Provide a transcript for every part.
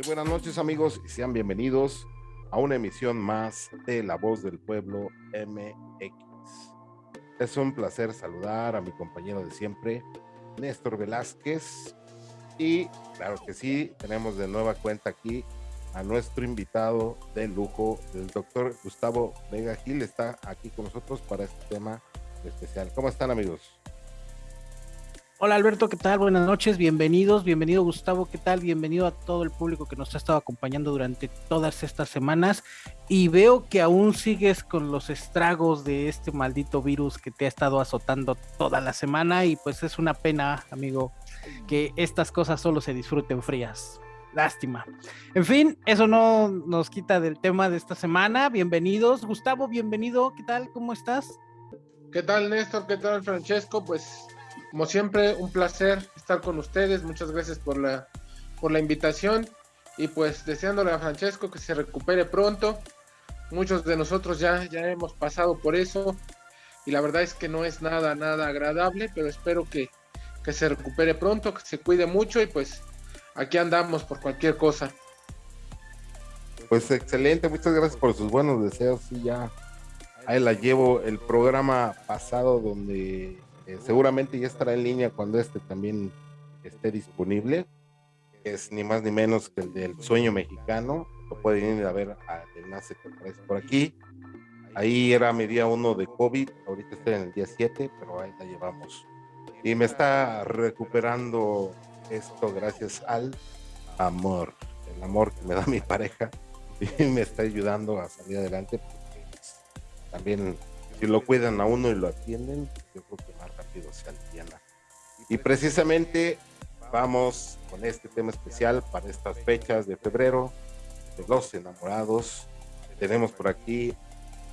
Muy buenas noches amigos y sean bienvenidos a una emisión más de La Voz del Pueblo MX. Es un placer saludar a mi compañero de siempre, Néstor Velázquez. Y claro que sí, tenemos de nueva cuenta aquí a nuestro invitado de lujo, el doctor Gustavo Vega Gil, está aquí con nosotros para este tema especial. ¿Cómo están amigos? Hola Alberto, ¿qué tal? Buenas noches, bienvenidos, bienvenido Gustavo, ¿qué tal? Bienvenido a todo el público que nos ha estado acompañando durante todas estas semanas y veo que aún sigues con los estragos de este maldito virus que te ha estado azotando toda la semana y pues es una pena, amigo, que estas cosas solo se disfruten frías. Lástima. En fin, eso no nos quita del tema de esta semana. Bienvenidos. Gustavo, bienvenido. ¿Qué tal? ¿Cómo estás? ¿Qué tal, Néstor? ¿Qué tal, Francesco? Pues como siempre, un placer estar con ustedes. Muchas gracias por la, por la invitación. Y pues deseándole a Francesco que se recupere pronto. Muchos de nosotros ya, ya hemos pasado por eso. Y la verdad es que no es nada, nada agradable. Pero espero que, que se recupere pronto, que se cuide mucho. Y pues aquí andamos por cualquier cosa. Pues excelente, muchas gracias por sus buenos deseos. Y ya ahí la llevo el programa pasado donde eh, seguramente ya estará en línea cuando este también esté disponible. Es ni más ni menos que el del sueño mexicano. Lo pueden ir a ver al enlace que aparece por aquí. Ahí era mi día uno de COVID, ahorita estoy en el día 7, pero ahí la llevamos. Y me está recuperando esto gracias al amor, el amor que me da mi pareja y me está ayudando a salir adelante porque también si lo cuidan a uno y lo atienden, yo creo que más rápido se aliviana. Y precisamente vamos con este tema especial para estas fechas de febrero, de los enamorados. Tenemos por aquí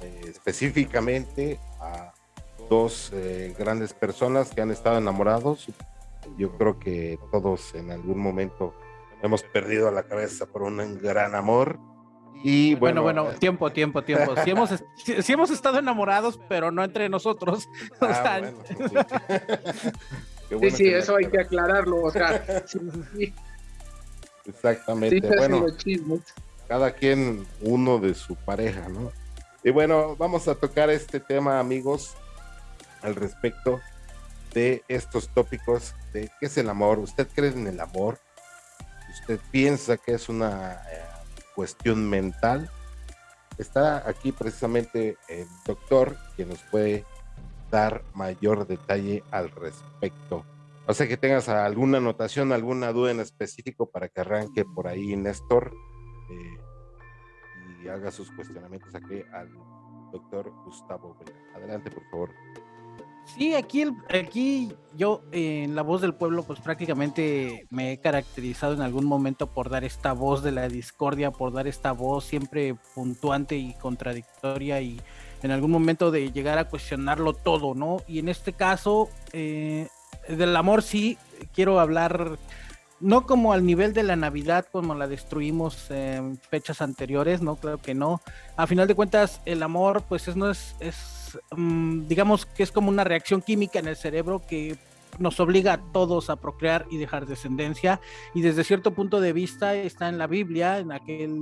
eh, específicamente a dos eh, grandes personas que han estado enamorados. Yo creo que todos en algún momento hemos perdido la cabeza por un gran amor y bueno, bueno, tiempo, tiempo, tiempo. Si hemos, si, hemos estado enamorados, pero no entre nosotros. Ah, sí, sí, eso hay que aclararlo. O sea, Exactamente. bueno, cada quien uno de su pareja, ¿no? Y bueno, vamos a tocar este tema, amigos, al respecto de estos tópicos de qué es el amor. ¿Usted cree en el amor? ¿Usted piensa que es una eh, cuestión mental. Está aquí precisamente el doctor que nos puede dar mayor detalle al respecto. O sea que tengas alguna anotación, alguna duda en específico para que arranque por ahí Néstor eh, y haga sus cuestionamientos aquí al doctor Gustavo Adelante, por favor. Sí, aquí, aquí yo en La Voz del Pueblo pues prácticamente me he caracterizado en algún momento por dar esta voz de la discordia, por dar esta voz siempre puntuante y contradictoria y en algún momento de llegar a cuestionarlo todo, ¿no? Y en este caso, eh, del amor sí, quiero hablar no como al nivel de la Navidad, como la destruimos en fechas anteriores, no, claro que no. A final de cuentas, el amor, pues es, no es, es Mm, digamos que es como una reacción química en el cerebro que nos obliga a todos a procrear y dejar descendencia y desde cierto punto de vista está en la Biblia, en aquel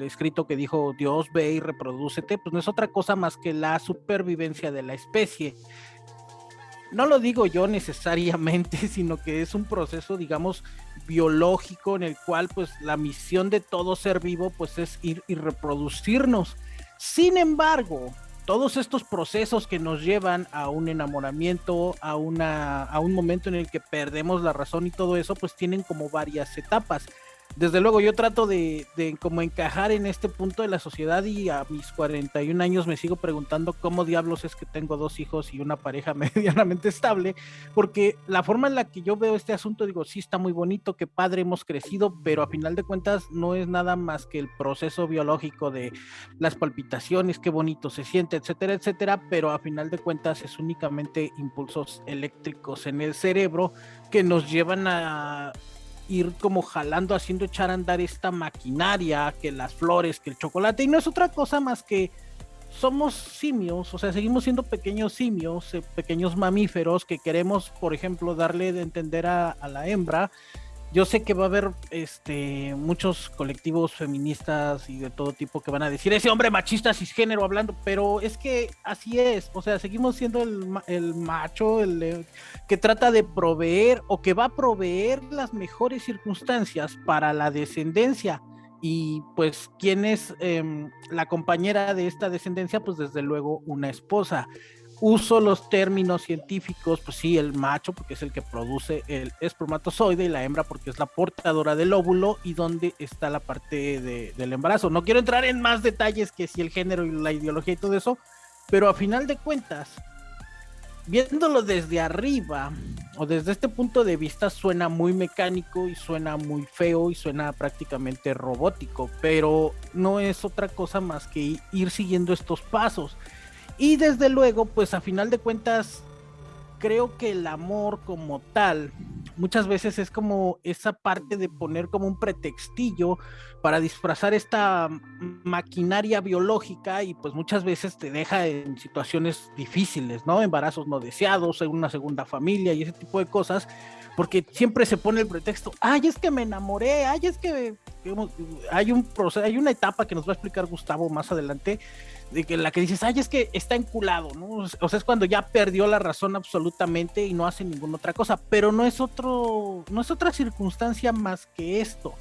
escrito que dijo Dios ve y reproducete, pues no es otra cosa más que la supervivencia de la especie. No lo digo yo necesariamente, sino que es un proceso, digamos, biológico en el cual pues la misión de todo ser vivo pues es ir y reproducirnos. Sin embargo, todos estos procesos que nos llevan a un enamoramiento, a, una, a un momento en el que perdemos la razón y todo eso, pues tienen como varias etapas desde luego yo trato de, de, como encajar en este punto de la sociedad y a mis 41 años me sigo preguntando cómo diablos es que tengo dos hijos y una pareja medianamente estable, porque la forma en la que yo veo este asunto, digo, sí está muy bonito, qué padre hemos crecido, pero a final de cuentas no es nada más que el proceso biológico de las palpitaciones, qué bonito se siente, etcétera, etcétera, pero a final de cuentas es únicamente impulsos eléctricos en el cerebro que nos llevan a ir como jalando, haciendo echar a andar esta maquinaria, que las flores, que el chocolate, y no es otra cosa más que somos simios, o sea, seguimos siendo pequeños simios, eh, pequeños mamíferos que queremos, por ejemplo, darle de entender a, la hembra yo sé que va a haber este muchos colectivos feministas y de todo tipo que van a decir ese hombre machista cisgénero hablando, pero es que así es, o sea, seguimos siendo el, el macho, el que trata de proveer o que va a proveer las mejores circunstancias para la descendencia. Y pues quién es em, la compañera de esta descendencia, pues desde luego una esposa uso los términos científicos, pues sí, el macho porque es el que produce el espermatozoide y la hembra porque es la portadora del óvulo y donde está la parte del embarazo. No quiero entrar en más detalles que si el género y la ideología y todo eso, pero a final de cuentas, viéndolo desde arriba o desde este punto de vista suena muy mecánico y suena muy feo y suena prácticamente robótico, pero no es otra cosa más que ir siguiendo estos pasos y desde luego, pues a final de cuentas, creo que el amor como tal muchas veces es como esa parte de poner como un pretextillo para disfrazar esta maquinaria biológica y pues muchas veces te deja en situaciones difíciles, ¿no? Embarazos no deseados, en una segunda familia y ese tipo de cosas, porque siempre se pone el pretexto, ay, es que me enamoré, ay, es que hay un hay una etapa que nos va a explicar Gustavo más adelante de que la que dices, ay, es que está enculado, ¿no? O sea, es cuando ya perdió la razón absolutamente y no hace ninguna otra cosa, pero no es otro, no es otra circunstancia más que esto.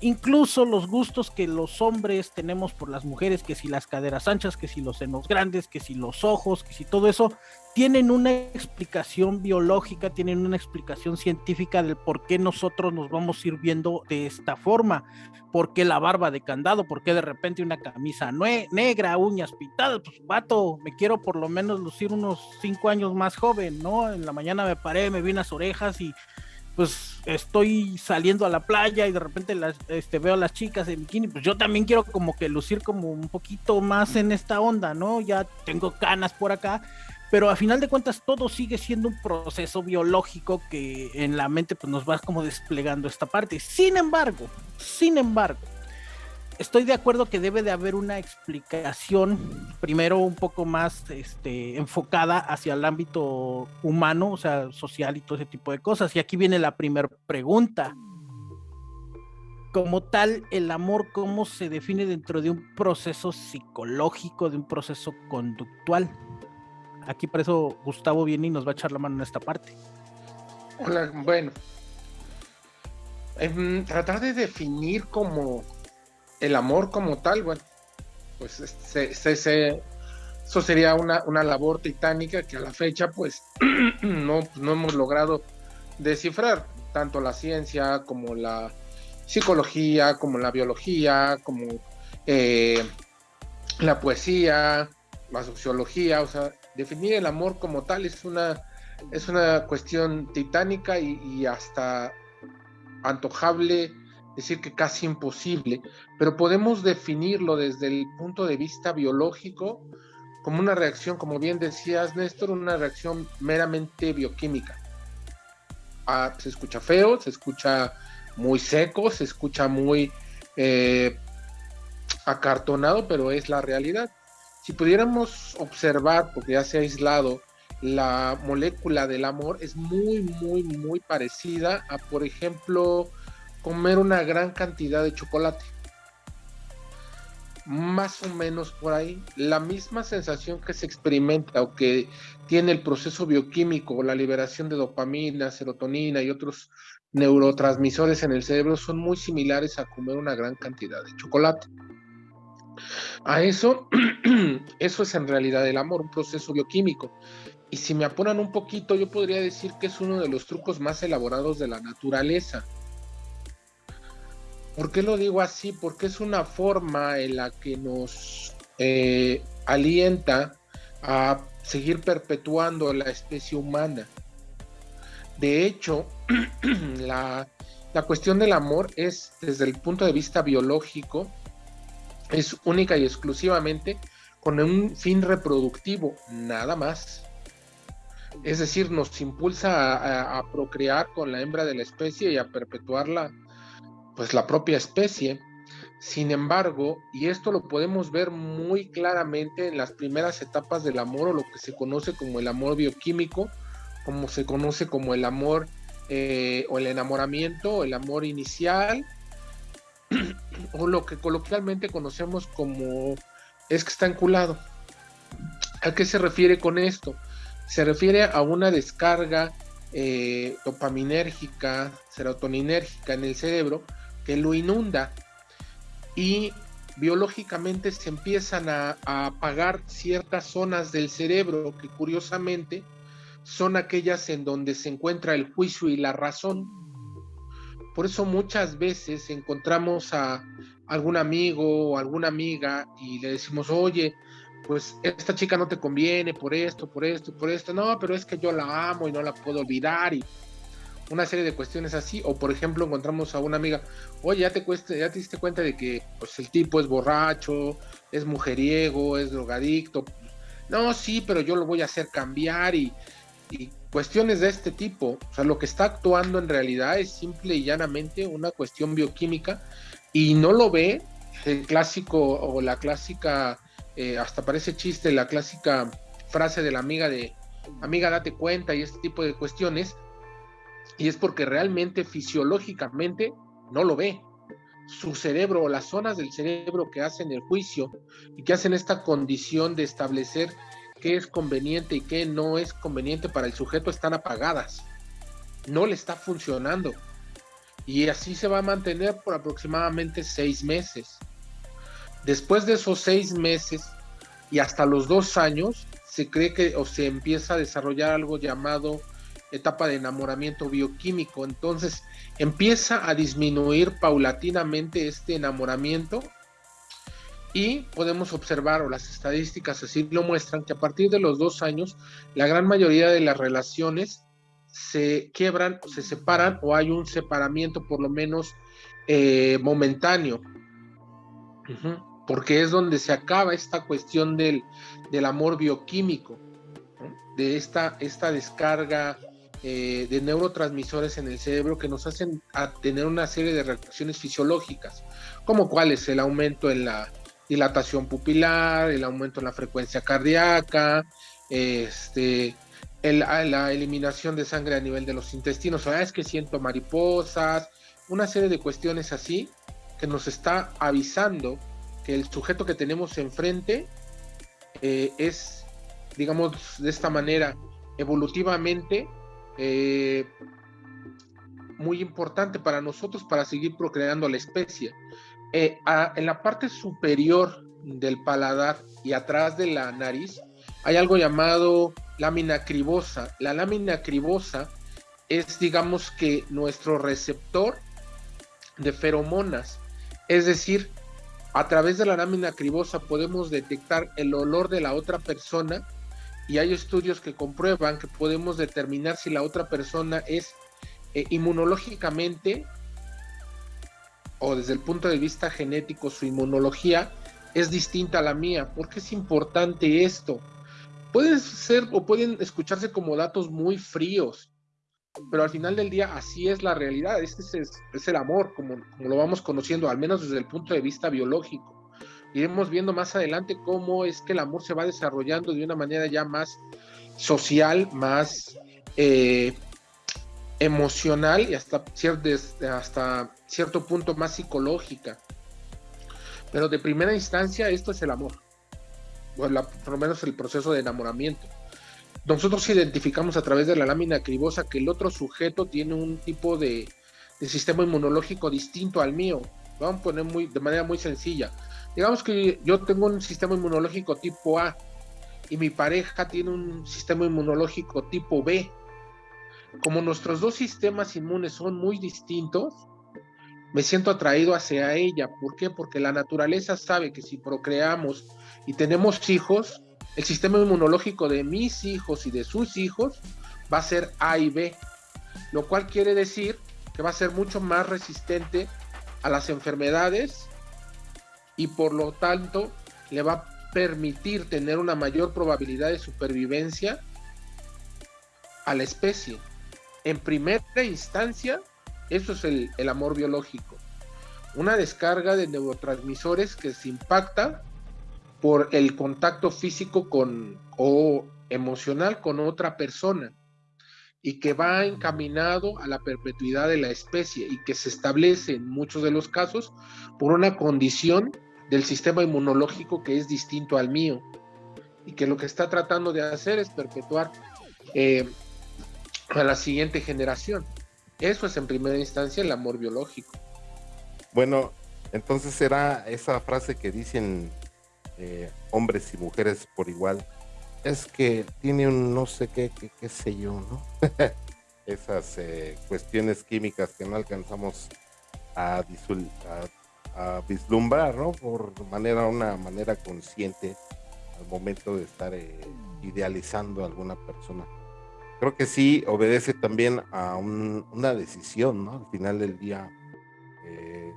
Incluso los gustos que los hombres tenemos por las mujeres, que si las caderas anchas, que si los senos grandes, que si los ojos, que si todo eso, tienen una explicación biológica, tienen una explicación científica del por qué nosotros nos vamos sirviendo de esta forma. ¿Por qué la barba de candado? ¿Por qué de repente una camisa negra, uñas pintadas? Pues, vato, me quiero por lo menos lucir unos cinco años más joven, ¿no? En la mañana me paré, me vi las orejas y pues estoy saliendo a la playa y de repente las, este, veo a las chicas en bikini, pues yo también quiero como que lucir como un poquito más en esta onda, ¿no? Ya tengo canas por acá, pero a final de cuentas todo sigue siendo un proceso biológico que en la mente pues nos va como desplegando esta parte. Sin embargo, sin embargo, estoy de acuerdo que debe de haber una explicación, primero un poco más este, enfocada hacia el ámbito humano, o sea, social y todo ese tipo de cosas. Y aquí viene la primera pregunta. Como tal, el amor, ¿cómo se define dentro de un proceso psicológico, de un proceso conductual? Aquí por eso Gustavo viene y nos va a echar la mano en esta parte. Hola, bueno. Em, tratar de definir como el amor como tal, bueno, pues eso sería una, una, labor titánica que a la fecha pues no, no hemos logrado descifrar, tanto la ciencia como la psicología, como la biología, como eh, la poesía, la sociología, o sea, definir el amor como tal es una, es una cuestión titánica y hasta antojable decir que casi imposible, pero podemos definirlo desde el punto de vista biológico como una reacción, como bien decías Néstor, una reacción meramente bioquímica. Ah, se escucha feo, se escucha muy seco, se escucha muy eh, acartonado, pero es la realidad. Si pudiéramos observar, porque ya se ha aislado, la molécula del amor es muy, muy, muy parecida a, por ejemplo, comer una gran cantidad de chocolate. Más o menos por ahí, la misma sensación que se experimenta o que tiene el proceso bioquímico, la liberación de dopamina, serotonina y otros neurotransmisores en el cerebro son muy similares a comer una gran cantidad de chocolate. A eso, eso es en realidad el amor, un proceso bioquímico. Y si me apuran un poquito, yo podría decir que es uno de los trucos más elaborados de la naturaleza ¿Por qué lo digo así? Porque es una forma en la que nos eh, alienta a seguir perpetuando la especie humana. De hecho, la, la cuestión del amor es, desde el punto de vista biológico, es única y exclusivamente con un fin reproductivo, nada más. Es decir, nos impulsa a, procrear con la hembra de la especie y a perpetuarla pues la propia especie. Sin embargo, y esto lo podemos ver muy claramente en las primeras etapas del amor o lo que se conoce como el amor bioquímico, como se conoce como el amor eh, o el enamoramiento, el amor inicial, o lo que coloquialmente conocemos como es que está enculado. ¿A qué se refiere con esto? Se refiere a una descarga eh, dopaminérgica, serotoninérgica en el cerebro que lo inunda y biológicamente se empiezan a, a, apagar ciertas zonas del cerebro que curiosamente son aquellas en donde se encuentra el juicio y la razón. Por eso muchas veces encontramos a algún amigo o alguna amiga y le decimos, oye, pues esta chica no te conviene por esto, por esto, por esto. No, pero es que yo la amo y no la puedo olvidar y una serie de cuestiones así. O por ejemplo encontramos a una amiga, oye, ya te, cuesta, ya te diste cuenta de que pues, el tipo es borracho, es mujeriego, es drogadicto. No, sí, pero yo lo voy a hacer cambiar y, y cuestiones de este tipo. O sea, lo que está actuando en realidad es simple y llanamente una cuestión bioquímica y no lo ve el clásico o la clásica, eh, hasta parece chiste, la clásica frase de la amiga de amiga date cuenta y este tipo de cuestiones. Y es porque realmente fisiológicamente no lo ve. Su cerebro o las zonas del cerebro que hacen el juicio y que hacen esta condición de establecer qué es conveniente y qué no es conveniente para el sujeto están apagadas. No le está funcionando. Y así se va a mantener por aproximadamente seis meses. Después de esos seis meses y hasta los dos años, se cree que o se empieza a desarrollar algo llamado etapa de enamoramiento bioquímico. Entonces empieza a disminuir paulatinamente este enamoramiento y podemos observar, o las estadísticas así lo muestran, que a partir de los dos años, la gran mayoría de las relaciones se quiebran, se separan o hay un separamiento por lo menos eh, momentáneo. Porque es donde se acaba esta cuestión del, del amor bioquímico, de esta, esta descarga eh, de neurotransmisores en el cerebro que nos hacen a tener una serie de reacciones fisiológicas, como cuál es el aumento en la dilatación pupilar, el aumento en la frecuencia cardíaca, este, la eliminación de sangre a nivel de los intestinos, o es que siento mariposas, una serie de cuestiones así que nos está avisando que el sujeto que tenemos enfrente eh, es, digamos, de esta manera, evolutivamente eh, muy importante para nosotros para seguir procreando la especie. Eh, en la parte superior del paladar y atrás de la nariz hay algo llamado lámina cribosa. La lámina cribosa es, digamos que, nuestro receptor de feromonas. Es decir, a través de la lámina cribosa podemos detectar el olor de la otra persona y hay estudios que comprueban que podemos determinar si la otra persona es eh, inmunológicamente o desde el punto de vista genético su inmunología es distinta a la mía. ¿Por qué es importante esto? Pueden ser o pueden escucharse como datos muy fríos, pero al final del día así es la realidad, este es, el amor, como, como, lo vamos conociendo, al menos desde el punto de vista biológico. Iremos viendo más adelante cómo es que el amor se va desarrollando de una manera ya más social, más eh, emocional y hasta, hasta cierto punto más psicológica. Pero de primera instancia esto es el amor por lo menos el proceso de enamoramiento. Nosotros identificamos a través de la lámina cribosa que el otro sujeto tiene un tipo de, sistema inmunológico distinto al mío. Vamos a poner muy, de manera muy sencilla. Digamos que yo tengo un sistema inmunológico tipo A y mi pareja tiene un sistema inmunológico tipo B. Como nuestros dos sistemas inmunes son muy distintos, me siento atraído hacia ella. ¿Por qué? Porque la naturaleza sabe que si procreamos y tenemos hijos, el sistema inmunológico de mis hijos y de sus hijos va a ser A y B, lo cual quiere decir que va a ser mucho más resistente a las enfermedades y por lo tanto le va a permitir tener una mayor probabilidad de supervivencia a la especie. En primera instancia, eso es el, el amor biológico. Una descarga de neurotransmisores que se impacta por el contacto físico con o emocional con otra persona. y que va encaminado a la perpetuidad de la especie y que se establece en muchos de los casos por una condición del sistema inmunológico que es distinto al mío y que lo que está tratando de hacer es perpetuar eh, a la siguiente generación. Eso es en primera instancia el amor biológico. Bueno, entonces será esa frase que dicen hombres y mujeres por igual, es que tiene un no sé qué, qué, sé yo, ¿no? Esas eh, cuestiones químicas que no alcanzamos a, a, vislumbrar, ¿no? Por manera, una manera consciente al momento de estar eh, idealizando a alguna persona. Creo que sí obedece también a una decisión, ¿no? Al final del día, eh,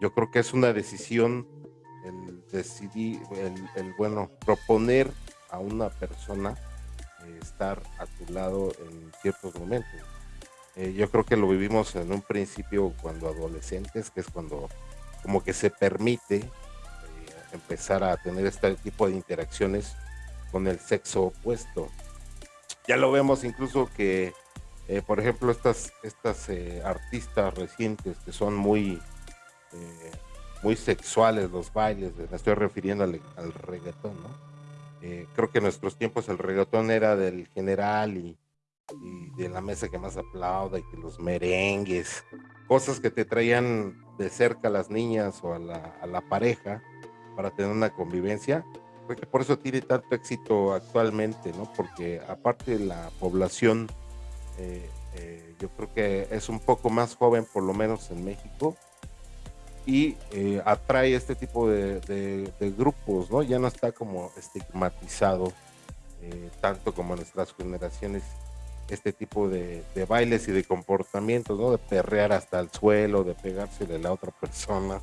yo creo que es una decisión el, el bueno, proponer a una persona eh, estar a tu lado en ciertos momentos. Eh, yo creo que lo vivimos en un principio cuando adolescentes, que es cuando como que se permite eh, empezar a tener este tipo de interacciones con el sexo opuesto. Ya lo vemos incluso que, por ejemplo, estas, estas artistas recientes que son muy, muy sexuales, los bailes, me estoy refiriendo al, al reggaetón, ¿no? Eh, creo que en nuestros tiempos el reggaetón era del general y, de la mesa que más aplauda y que los merengues, cosas que te traían de cerca a las niñas o a la, pareja para tener una convivencia. Creo que por eso tiene tanto éxito actualmente, ¿no? Porque aparte de la población, eh, eh, yo creo que es un poco más joven, por lo menos en México, y eh, atrae este tipo de, grupos, ¿no? Ya no está como estigmatizado eh, tanto como nuestras generaciones este tipo de, bailes y de comportamientos, ¿no? De perrear hasta el suelo, de pegarse de la otra persona.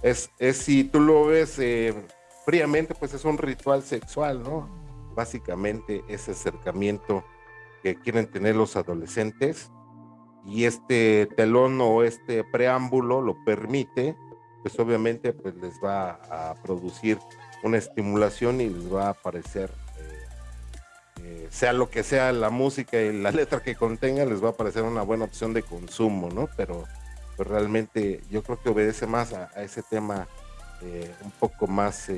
Es, es si tú lo ves eh, fríamente, pues es un ritual sexual, ¿no? Básicamente ese acercamiento que quieren tener los adolescentes y este telón o este preámbulo lo permite, pues obviamente pues les va a producir una estimulación y les va a parecer, eh, eh, sea lo que sea la música y la letra que contenga, les va a parecer una buena opción de consumo, ¿no? Pero pues realmente yo creo que obedece más a, ese tema eh, un poco más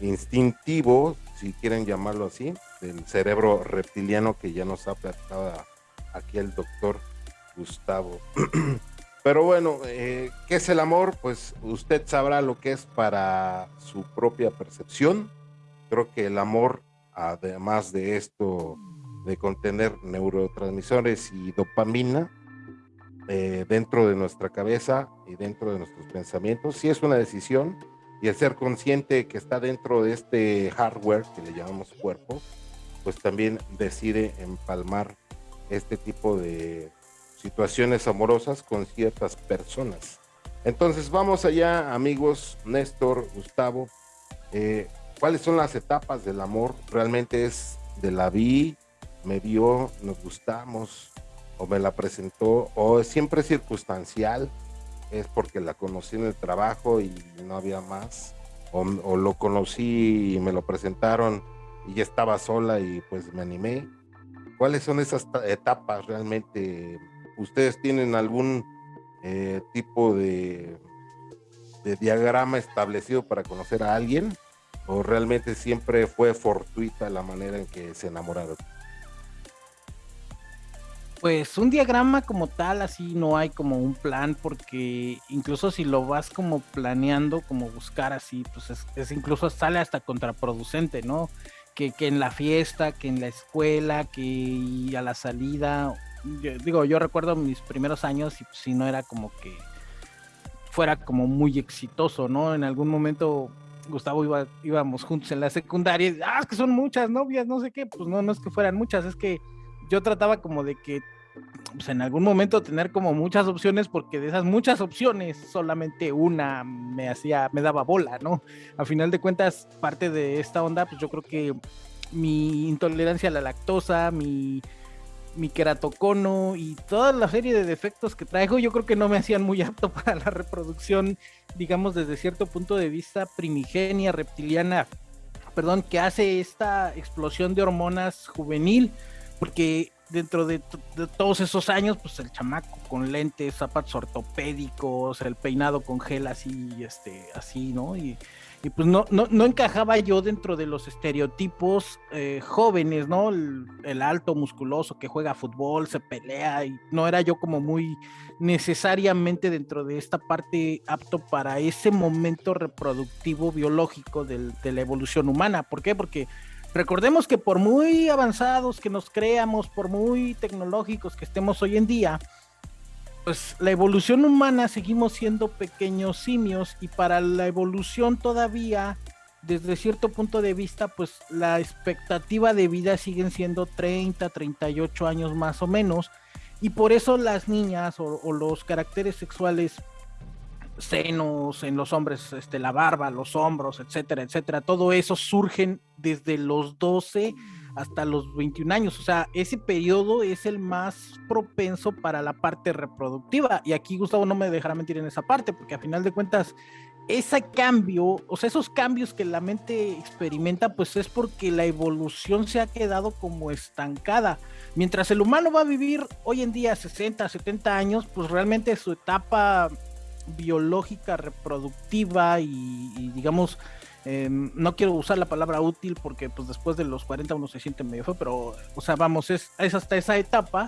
instintivo, si quieren llamarlo así, del cerebro reptiliano que ya nos ha platicado aquí el doctor Gustavo. Pero bueno, eh, ¿qué es el amor? Pues usted sabrá lo que es para su propia percepción. Creo que el amor, además de esto, de contener neurotransmisores y dopamina eh, dentro de nuestra cabeza y dentro de nuestros pensamientos, sí es una decisión y el ser consciente que está dentro de este hardware que le llamamos cuerpo, pues también decide empalmar este tipo de situaciones amorosas con ciertas personas. Entonces vamos allá, amigos, Néstor, Gustavo. Eh, ¿Cuáles son las etapas del amor? ¿Realmente es de la vi, me vio, nos gustamos, o me la presentó, o es siempre circunstancial? ¿Es porque la conocí en el trabajo y no había más? O, o lo conocí y me lo presentaron y ya estaba sola y pues me animé? ¿Cuáles son esas etapas realmente? ¿Ustedes tienen algún eh, tipo de, de diagrama establecido para conocer a alguien? ¿O realmente siempre fue fortuita la manera en que se enamoraron? Pues un diagrama como tal, así no hay como un plan, porque incluso si lo vas como planeando, como buscar así, pues es incluso sale hasta contraproducente, ¿no? Que, en la fiesta, que en la escuela, que a la salida. digo, yo recuerdo mis primeros años y pues, si no era como que fuera como muy exitoso, ¿no? En algún momento Gustavo iba, íbamos juntos en la secundaria y, ah, es que son muchas novias, no sé qué, pues no, no es que fueran muchas, es que yo trataba como de que pues, en algún momento tener como muchas opciones porque de esas muchas opciones solamente una me hacía, me daba bola, ¿no? A final de cuentas, parte de esta onda, pues yo creo que mi intolerancia a la lactosa, mi, mi queratocono y toda la serie de defectos que traigo, yo creo que no me hacían muy apto para la reproducción, digamos, desde cierto punto de vista primigenia, reptiliana, perdón, que hace esta explosión de hormonas juvenil porque dentro de, todos esos años, pues el chamaco con lentes, zapatos ortopédicos, el peinado con gel así, este, así, ¿no? Y, y pues no, no, no, encajaba yo dentro de los estereotipos eh, jóvenes, ¿no? El, alto musculoso que juega fútbol, se pelea, y no era yo como muy necesariamente dentro de esta parte apto para ese momento reproductivo biológico de la evolución humana. ¿Por qué? Porque recordemos que por muy avanzados que nos creamos, por muy tecnológicos que estemos hoy en día, pues la evolución humana seguimos siendo pequeños simios y para la evolución todavía, desde cierto punto de vista, pues la expectativa de vida siguen siendo 30, 38 años más o menos. Y por eso las niñas o, los caracteres sexuales senos en los hombres, este, la barba, los hombros, etcétera, etcétera, todo eso surgen desde los 12 hasta los 21 años. O sea, ese periodo es el más propenso para la parte reproductiva. Y aquí Gustavo no me dejará mentir en esa parte, porque a final de cuentas, ese cambio, o sea, esos cambios que la mente experimenta, pues es porque la evolución se ha quedado como estancada. Mientras el humano va a vivir hoy en día 60, 70 años, pues realmente su etapa biológica, reproductiva y digamos, Em, no quiero usar la palabra útil porque pues después de los 40 uno se siente medio feo, pero o sea, vamos, es, es hasta esa etapa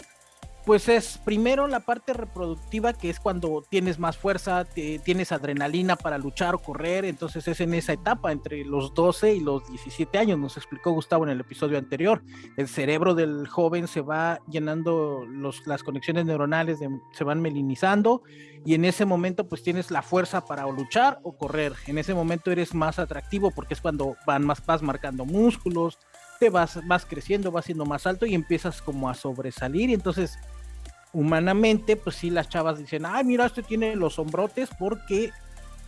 pues es primero la parte reproductiva, que es cuando tienes más fuerza, tienes adrenalina para luchar o correr, entonces es en esa etapa, entre los 12 y los 17 años, nos explicó Gustavo en el episodio anterior. El cerebro del joven se va llenando, las conexiones neuronales se van melinizando y en ese momento pues tienes la fuerza para luchar o correr. En ese momento eres más atractivo porque es cuando van más, vas marcando músculos, te vas, vas creciendo, vas siendo más alto y empiezas como a sobresalir y entonces humanamente pues sí las chavas dicen, ay mira, este tiene los hombrotes porque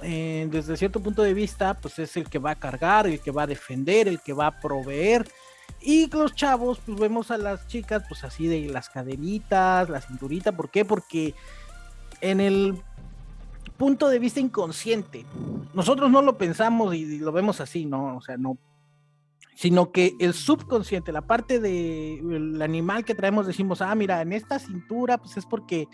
eh, desde cierto punto de vista pues es el que va a cargar, el que va a defender, el que va a proveer y los chavos pues vemos a las chicas pues así de las caderitas, la cinturita, ¿por qué? Porque en el punto de vista inconsciente. Nosotros no lo pensamos y, lo vemos así, ¿no? O sea, no sino que el subconsciente, la parte del animal que traemos, decimos, ah, mira, en esta cintura, pues es porque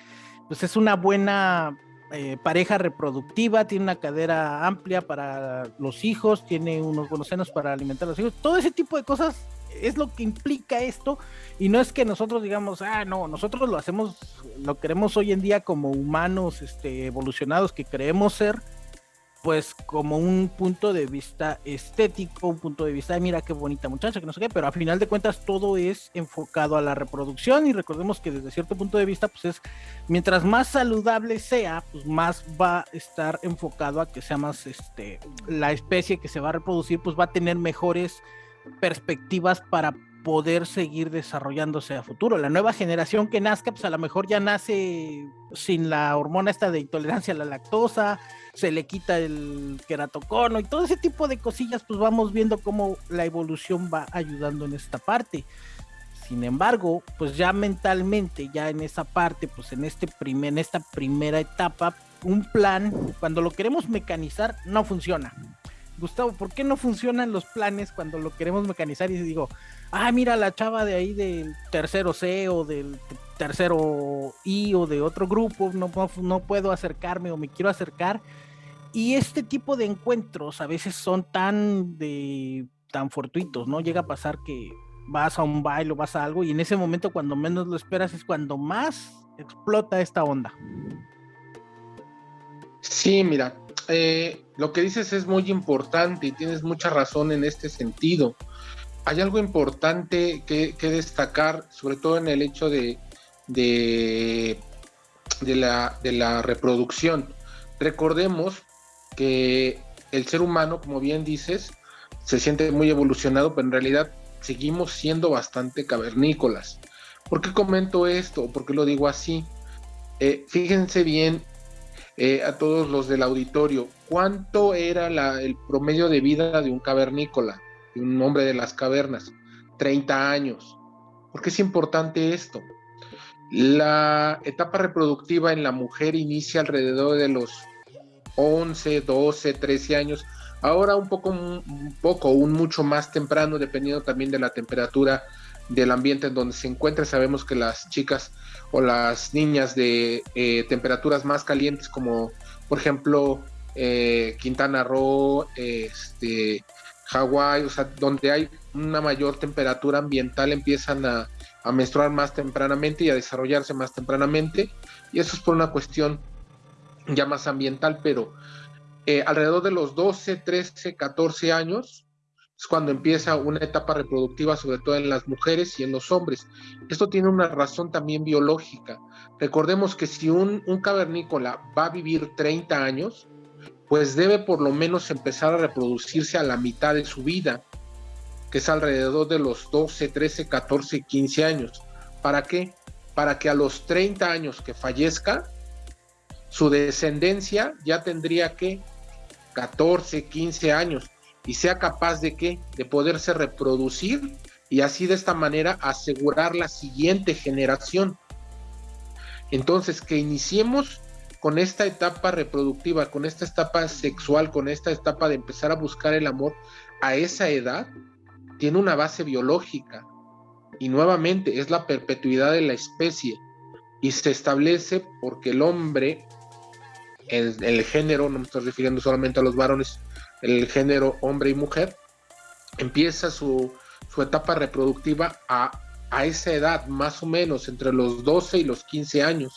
pues es una buena eh, pareja reproductiva, tiene una cadera amplia para los hijos, tiene unos buenos senos para alimentar a los hijos, todo ese tipo de cosas es lo que implica esto y no es que nosotros digamos, ah, no, nosotros lo hacemos, lo queremos hoy en día como humanos este, evolucionados que creemos ser, pues como un punto de vista estético, un punto de vista de mira qué bonita muchacha, que no sé qué, pero a final de cuentas todo es enfocado a la reproducción y recordemos que desde cierto punto de vista, pues es, mientras más saludable sea, pues más va a estar enfocado a que sea más, este, la especie que se va a reproducir, pues va a tener mejores perspectivas para poder seguir desarrollándose a futuro. La nueva generación que nazca, pues a lo mejor ya nace sin la hormona esta de intolerancia a la lactosa, se le quita el queratocono y todo ese tipo de cosillas, pues vamos viendo cómo la evolución va ayudando en esta parte. Sin embargo, pues ya mentalmente, ya en esa parte, pues en este primer, en esta primera etapa, un plan, cuando lo queremos mecanizar, no funciona. Gustavo, ¿por qué no funcionan los planes cuando lo queremos mecanizar? Y digo, ah, mira la chava de ahí del tercero C o del tercero I o de otro grupo, no, no puedo acercarme o me quiero acercar. Y este tipo de encuentros a veces son tan de tan fortuitos, ¿no? Llega a pasar que vas a un baile o vas a algo y en ese momento cuando menos lo esperas es cuando más explota esta onda. Sí, mira, eh, lo que dices es muy importante y tienes mucha razón en este sentido hay algo importante que, destacar, sobre todo en el hecho de, de, la, reproducción. Recordemos que el ser humano, como bien dices, se siente muy evolucionado, pero en realidad seguimos siendo bastante cavernícolas. ¿Por qué comento esto? ¿Por qué lo digo así? Eh, fíjense bien eh, a todos los del auditorio, ¿cuánto era el promedio de vida de un cavernícola? un hombre de las cavernas, 30 años. ¿Por qué es importante esto? La etapa reproductiva en la mujer inicia alrededor de los 11, 12, 13 años. Ahora un poco, un poco, un mucho más temprano, dependiendo también de la temperatura del ambiente en donde se encuentra. Sabemos que las chicas o las niñas de eh, temperaturas más calientes, como por ejemplo eh, Quintana Roo, este, Hawái, o sea, donde hay una mayor temperatura ambiental, empiezan a, a menstruar más tempranamente y a desarrollarse más tempranamente. Y eso es por una cuestión ya más ambiental, pero eh, alrededor de los 12, 13, 14 años es cuando empieza una etapa reproductiva, sobre todo en las mujeres y en los hombres. Esto tiene una razón también biológica. Recordemos que si un, un cavernícola va a vivir 30 años, pues debe por lo menos empezar a reproducirse a la mitad de su vida, que es alrededor de los 12, 13, 14, 15 años. ¿Para qué? Para que a los 30 años que fallezca, su descendencia ya tendría que 14, 15 años y sea capaz de qué? De poderse reproducir y así de esta manera asegurar la siguiente generación. Entonces, que iniciemos con esta etapa reproductiva, con esta etapa sexual, con esta etapa de empezar a buscar el amor a esa edad, tiene una base biológica. Y nuevamente es la perpetuidad de la especie. Y se establece porque el hombre el, género, no me estoy refiriendo solamente a los varones, el género hombre y mujer, empieza su, su etapa reproductiva a, a, esa edad, más o menos entre los 12 y los 15 años.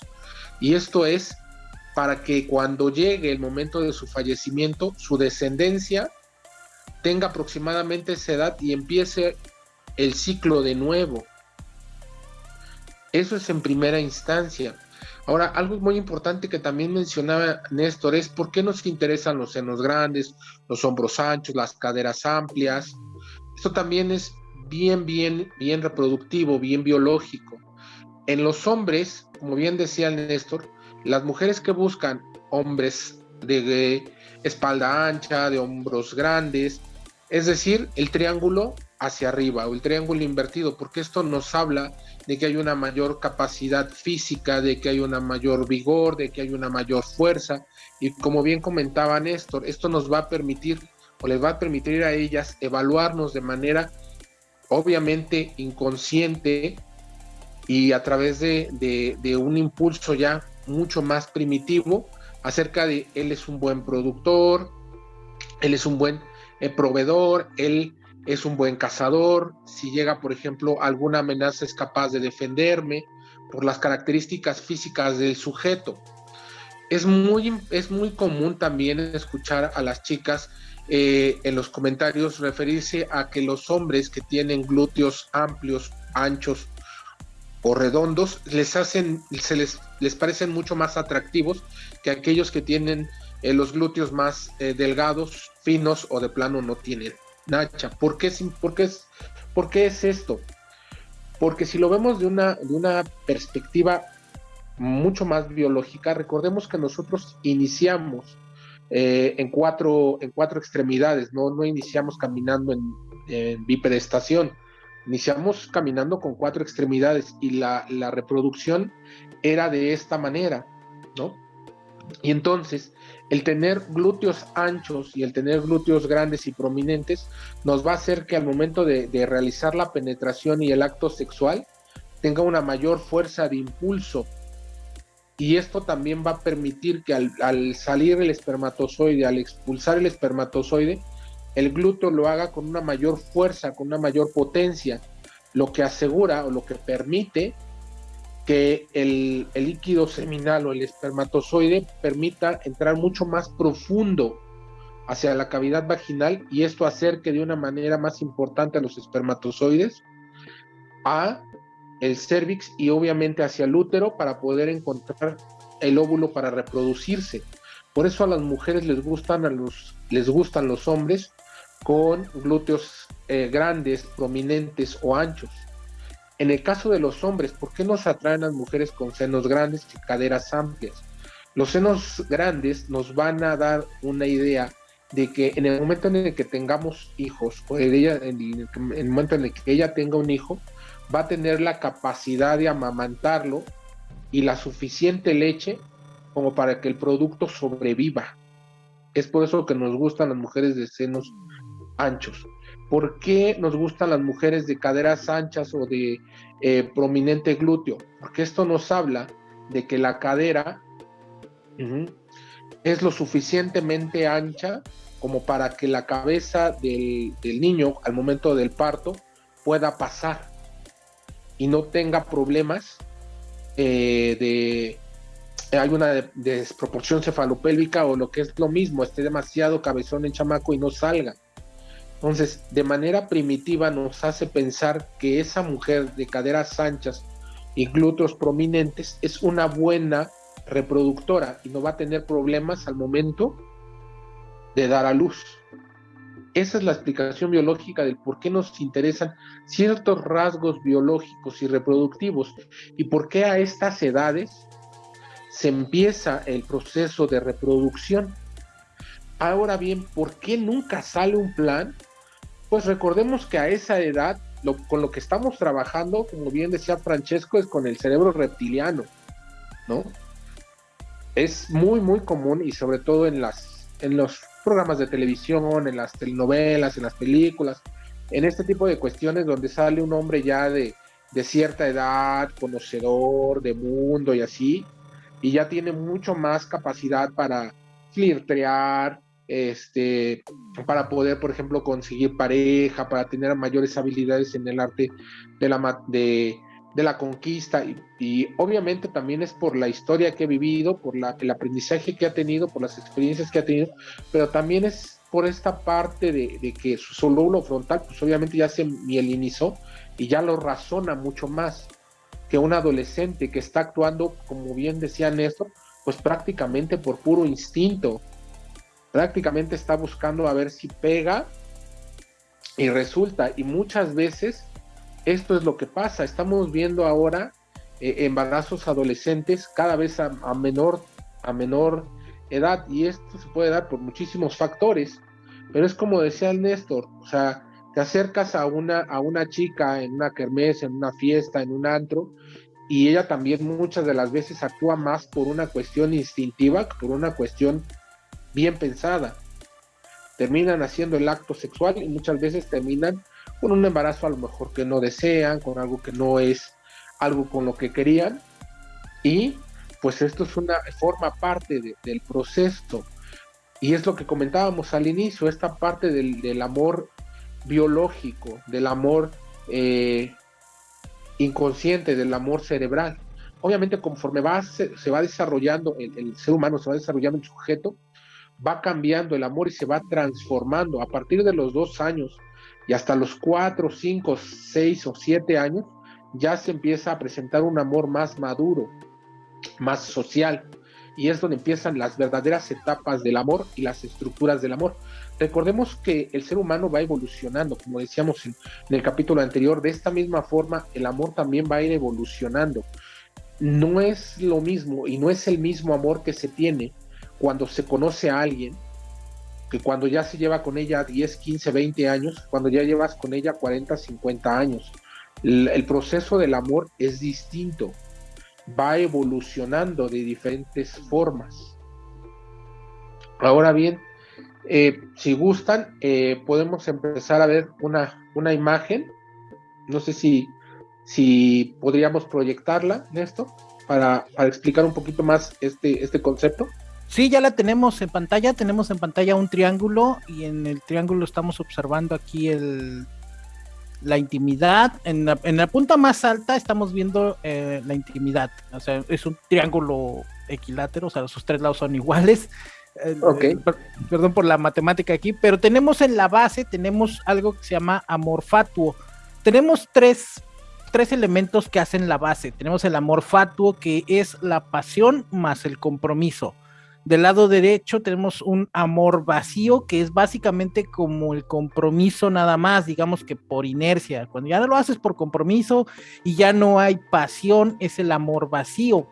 Y esto es para que cuando llegue el momento de su fallecimiento, su descendencia tenga aproximadamente esa edad y empiece el ciclo de nuevo. Eso es en primera instancia. Ahora, algo muy importante que también mencionaba Néstor es por qué nos interesan los senos grandes, los hombros anchos, las caderas amplias. Esto también es bien, bien, bien reproductivo, bien biológico. En los hombres, como bien decía Néstor, las mujeres que buscan hombres de espalda ancha, de hombros grandes, es decir, el triángulo hacia arriba o el triángulo invertido, porque esto nos habla de que hay una mayor capacidad física, de que hay una mayor vigor, de que hay una mayor fuerza. Y como bien comentaba Néstor, esto nos va a permitir o les va a permitir a ellas evaluarnos de manera obviamente inconsciente y a través de, un impulso ya mucho más primitivo acerca de él es un buen productor, él es un buen eh, proveedor, él es un buen cazador, si llega, por ejemplo, alguna amenaza es capaz de defenderme por las características físicas del sujeto. Es muy, es muy común también escuchar a las chicas eh, en los comentarios referirse a que los hombres que tienen glúteos amplios, anchos o redondos, les hacen, se les, les parecen mucho más atractivos que aquellos que tienen eh, los glúteos más eh, delgados, finos o de plano no tienen Nacha. ¿Por qué, es, es, ¿Por qué es esto? Porque si lo vemos de una, de una perspectiva mucho más biológica, recordemos que nosotros iniciamos eh, en, cuatro, en cuatro extremidades, no, no iniciamos caminando en, en bipedestación, iniciamos caminando con cuatro extremidades y la, la reproducción era de esta manera, ¿no? Y entonces, el tener glúteos anchos y el tener glúteos grandes y prominentes nos va a hacer que al momento de, realizar la penetración y el acto sexual tenga una mayor fuerza de impulso. Y esto también va a permitir que al, al salir el espermatozoide, al expulsar el espermatozoide, el glúteo lo haga con una mayor fuerza, con una mayor potencia, lo que asegura o lo que permite que el, líquido seminal o el espermatozoide permita entrar mucho más profundo hacia la cavidad vaginal y esto acerque de una manera más importante a los espermatozoides a el cervix y obviamente hacia el útero para poder encontrar el óvulo para reproducirse. Por eso a las mujeres les gustan a los les gustan los hombres con glúteos eh, grandes, prominentes o anchos. En el caso de los hombres, ¿por qué nos atraen las mujeres con senos grandes y caderas amplias? Los senos grandes nos van a dar una idea de que en el momento en el que tengamos hijos, o en, ella, en, el momento en el que ella tenga un hijo, va a tener la capacidad de amamantarlo y la suficiente leche como para que el producto sobreviva. Es por eso que nos gustan las mujeres de senos anchos. ¿Por qué nos gustan las mujeres de caderas anchas o de eh, prominente glúteo? Porque esto nos habla de que la cadera es lo suficientemente ancha como para que la cabeza del, niño al momento del parto pueda pasar y no tenga problemas eh, de hay una desproporción cefalopélvica o lo que es lo mismo, esté demasiado cabezón en chamaco y no salga. Entonces, de manera primitiva nos hace pensar que esa mujer de caderas anchas y glúteos prominentes es una buena reproductora y no va a tener problemas al momento de dar a luz. Esa es la explicación biológica del por qué nos interesan ciertos rasgos biológicos y reproductivos y por qué a estas edades se empieza el proceso de reproducción. Ahora bien, ¿por qué nunca sale un plan? Pues recordemos que a esa edad, con lo que estamos trabajando, como bien decía Francesco, es con el cerebro reptiliano, ¿no? Es muy, muy común y sobre todo en, las, en los programas de televisión, en las telenovelas, en las películas, en este tipo de cuestiones donde sale un hombre ya de, de cierta edad, conocedor de mundo y así, y ya tiene mucho más capacidad para flirtear, este, para poder, por ejemplo, conseguir pareja, para tener mayores habilidades en el arte de la, de, la conquista y, obviamente también es por la historia que ha vivido, por la, el aprendizaje que ha tenido, por las experiencias que ha tenido, pero también es por esta parte de, de que su lóbulo frontal, pues obviamente ya se mielinizó y ya lo razona mucho más que un adolescente que está actuando, como bien decía Néstor, pues prácticamente por puro instinto. Prácticamente está buscando a ver si pega y resulta. Y muchas veces esto es lo que pasa. Estamos viendo ahora eh, embarazos adolescentes cada vez a, menor, a menor edad y esto se puede dar por muchísimos factores. Pero es como decía el Néstor, o sea, te acercas a una, a una chica en una kermés, en una fiesta, en un antro, y ella también muchas de las veces actúa más por una cuestión instintiva que por una cuestión bien pensada. Terminan haciendo el acto sexual y muchas veces terminan con un embarazo a lo mejor que no desean, con algo que no es algo con lo que querían. Y pues esto es una forma parte del proceso. Y es lo que comentábamos al inicio, esta parte del amor biológico, del amor eh, inconsciente, del amor cerebral. Obviamente, conforme va, se, va desarrollando el, ser humano, se va desarrollando el sujeto, va cambiando el amor y se va transformando. A partir de los dos años y hasta los cuatro, cinco, seis o siete años, ya se empieza a presentar un amor más maduro, más social. Y es donde empiezan las verdaderas etapas del amor y las estructuras del amor. Recordemos que el ser humano va evolucionando, como decíamos en, el capítulo anterior, de esta misma forma el amor también va a ir evolucionando. No es lo mismo y no es el mismo amor que se tiene cuando se conoce a alguien que cuando ya se lleva con ella 10, 15, 20 años, cuando ya llevas con ella 40, 50 años. el proceso del amor es distinto, va evolucionando de diferentes formas. Ahora bien, eh, si gustan, eh, podemos empezar a ver una, una imagen. No sé si, si podríamos proyectarla, Néstor, para, para explicar un poquito más este, este concepto. Sí, ya la tenemos en pantalla. Tenemos en pantalla un triángulo y en el triángulo estamos observando aquí el, la intimidad. En la, en la punta más alta estamos viendo eh, la intimidad. O sea, es un triángulo equilátero, o sea, sus tres lados son iguales. Okay. perdón por la matemática aquí, pero tenemos en la base, tenemos algo que se llama amor fatuo. Tenemos tres, tres elementos que hacen la base. Tenemos el amor fatuo, que es la pasión más el compromiso. Del lado derecho tenemos un amor vacío, que es básicamente como el compromiso nada más, digamos que por inercia. Cuando ya lo haces por compromiso y ya no hay pasión, es el amor vacío.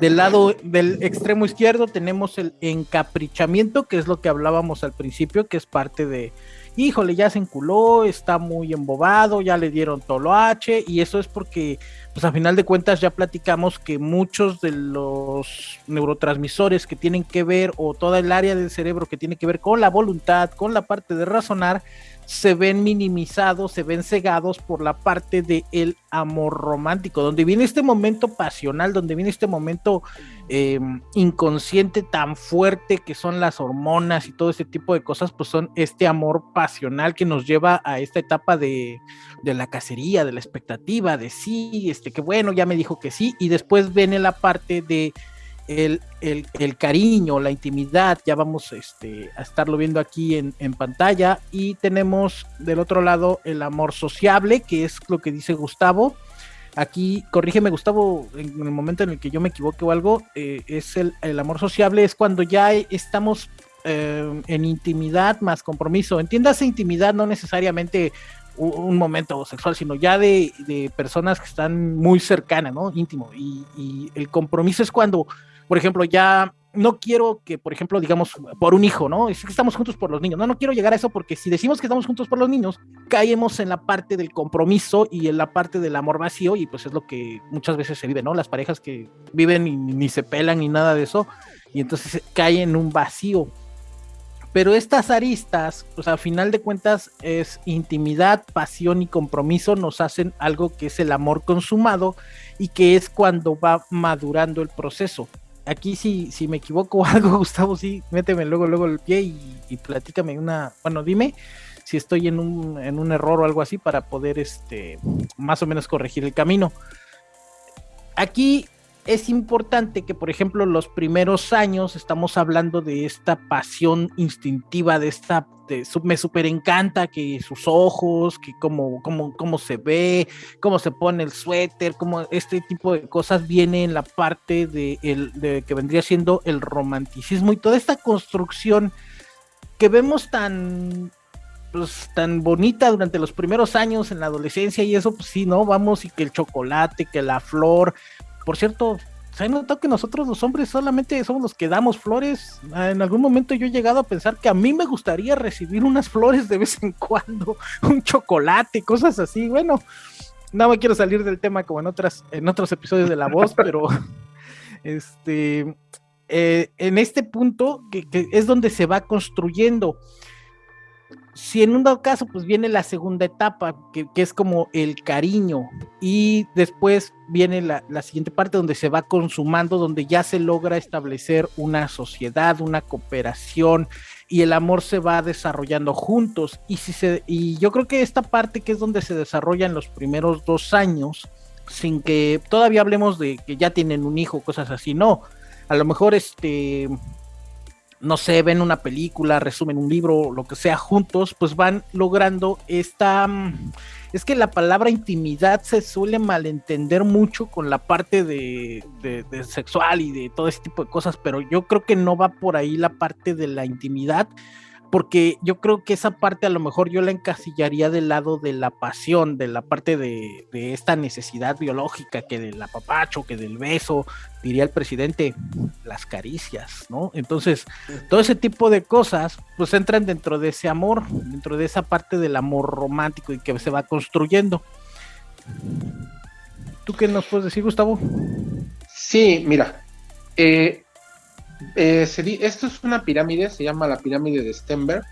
Del lado del extremo izquierdo tenemos el encaprichamiento, que es lo que hablábamos al principio, que es parte de, híjole, ya se enculó, está muy embobado, ya le dieron H y eso es porque, pues a final de cuentas ya platicamos que muchos de los neurotransmisores que tienen que ver, o toda el área del cerebro que tiene que ver con la voluntad, con la parte de razonar, se ven minimizados, se ven cegados por la parte del el amor romántico, donde viene este momento pasional, donde viene este momento em, inconsciente tan fuerte que son las hormonas y todo ese tipo de cosas, pues son este amor pasional que nos lleva a esta etapa de, de la cacería, de la expectativa, de sí, este que bueno, ya me dijo que sí, y después viene la parte de el, el, cariño, la intimidad, ya vamos este, a estarlo viendo aquí en, pantalla. Y tenemos del otro lado el amor sociable, que es lo que dice Gustavo. Aquí, corrígeme Gustavo, en el momento en el que yo me equivoque o algo, eh, es el, el, amor sociable, es cuando ya estamos eh, en intimidad más compromiso. Entiéndase intimidad, no necesariamente un, momento sexual, sino ya de, de, personas que están muy cercanas, ¿no? Íntimo. Y el compromiso es cuando por ejemplo, ya no quiero que, por ejemplo, digamos, por un hijo, ¿no? Es que estamos juntos por los niños. No, no quiero llegar a eso porque si decimos que estamos juntos por los niños, caemos en la parte del compromiso y en la parte del amor vacío y pues es lo que muchas veces se vive, ¿no? Las parejas que viven y ni se pelan ni nada de eso y entonces caen en un vacío. Pero estas aristas, pues a final de cuentas es intimidad, pasión y compromiso nos hacen algo que es el amor consumado y que es cuando va madurando el proceso aquí si, si me equivoco o algo, Gustavo, sí, méteme luego, luego el pie y, y platícame una, bueno, dime si estoy en un, en un error o algo así para poder este más o menos corregir el camino. Aquí es importante que, por ejemplo, los primeros años estamos hablando de esta pasión instintiva, de esta, me super encanta que sus ojos, que cómo, cómo, cómo se ve, cómo se pone el suéter, cómo este tipo de cosas viene en la parte de, el, que vendría siendo el romanticismo y toda esta construcción que vemos tan pues, tan bonita durante los primeros años en la adolescencia y eso, pues sí, ¿no? Vamos y que el chocolate, que la flor, por cierto, se ha notado que nosotros los hombres solamente somos los que damos flores. Ah, en algún momento yo he llegado a pensar que a mí me gustaría recibir unas flores de vez en cuando, un chocolate, cosas así. Bueno, no me quiero salir del tema como en otras, en otros episodios de La Voz, pero este, eh, en este punto que, que es donde se va construyendo si en un dado caso, pues viene la segunda etapa, que, que es como el cariño, y después viene la, la, siguiente parte donde se va consumando, donde ya se logra establecer una sociedad, una cooperación, y el amor se va desarrollando juntos. Y, si se, y yo creo que esta parte que es donde se desarrolla en los primeros dos años, sin que todavía hablemos de que ya tienen un hijo, cosas así, no. A lo mejor este no sé, ven una película, resumen un libro, lo que sea, juntos, pues van logrando esta... Mm, es que la palabra intimidad se suele malentender mucho con la parte de, de, de, sexual y de todo ese tipo de cosas, pero yo creo que no va por ahí la parte de la intimidad, porque yo creo que esa parte a lo mejor yo la encasillaría del lado de la pasión, de la parte de, de, esta necesidad biológica, que del apapacho, que del beso, diría el presidente, las caricias, ¿no? Entonces, todo ese tipo de cosas, pues entran dentro de ese amor, dentro de esa parte del amor romántico y que se va construyendo. ¿Tú qué nos puedes decir, Gustavo? Sí, mira, eh, eh, esto es una pirámide, se llama la pirámide de Stenberg.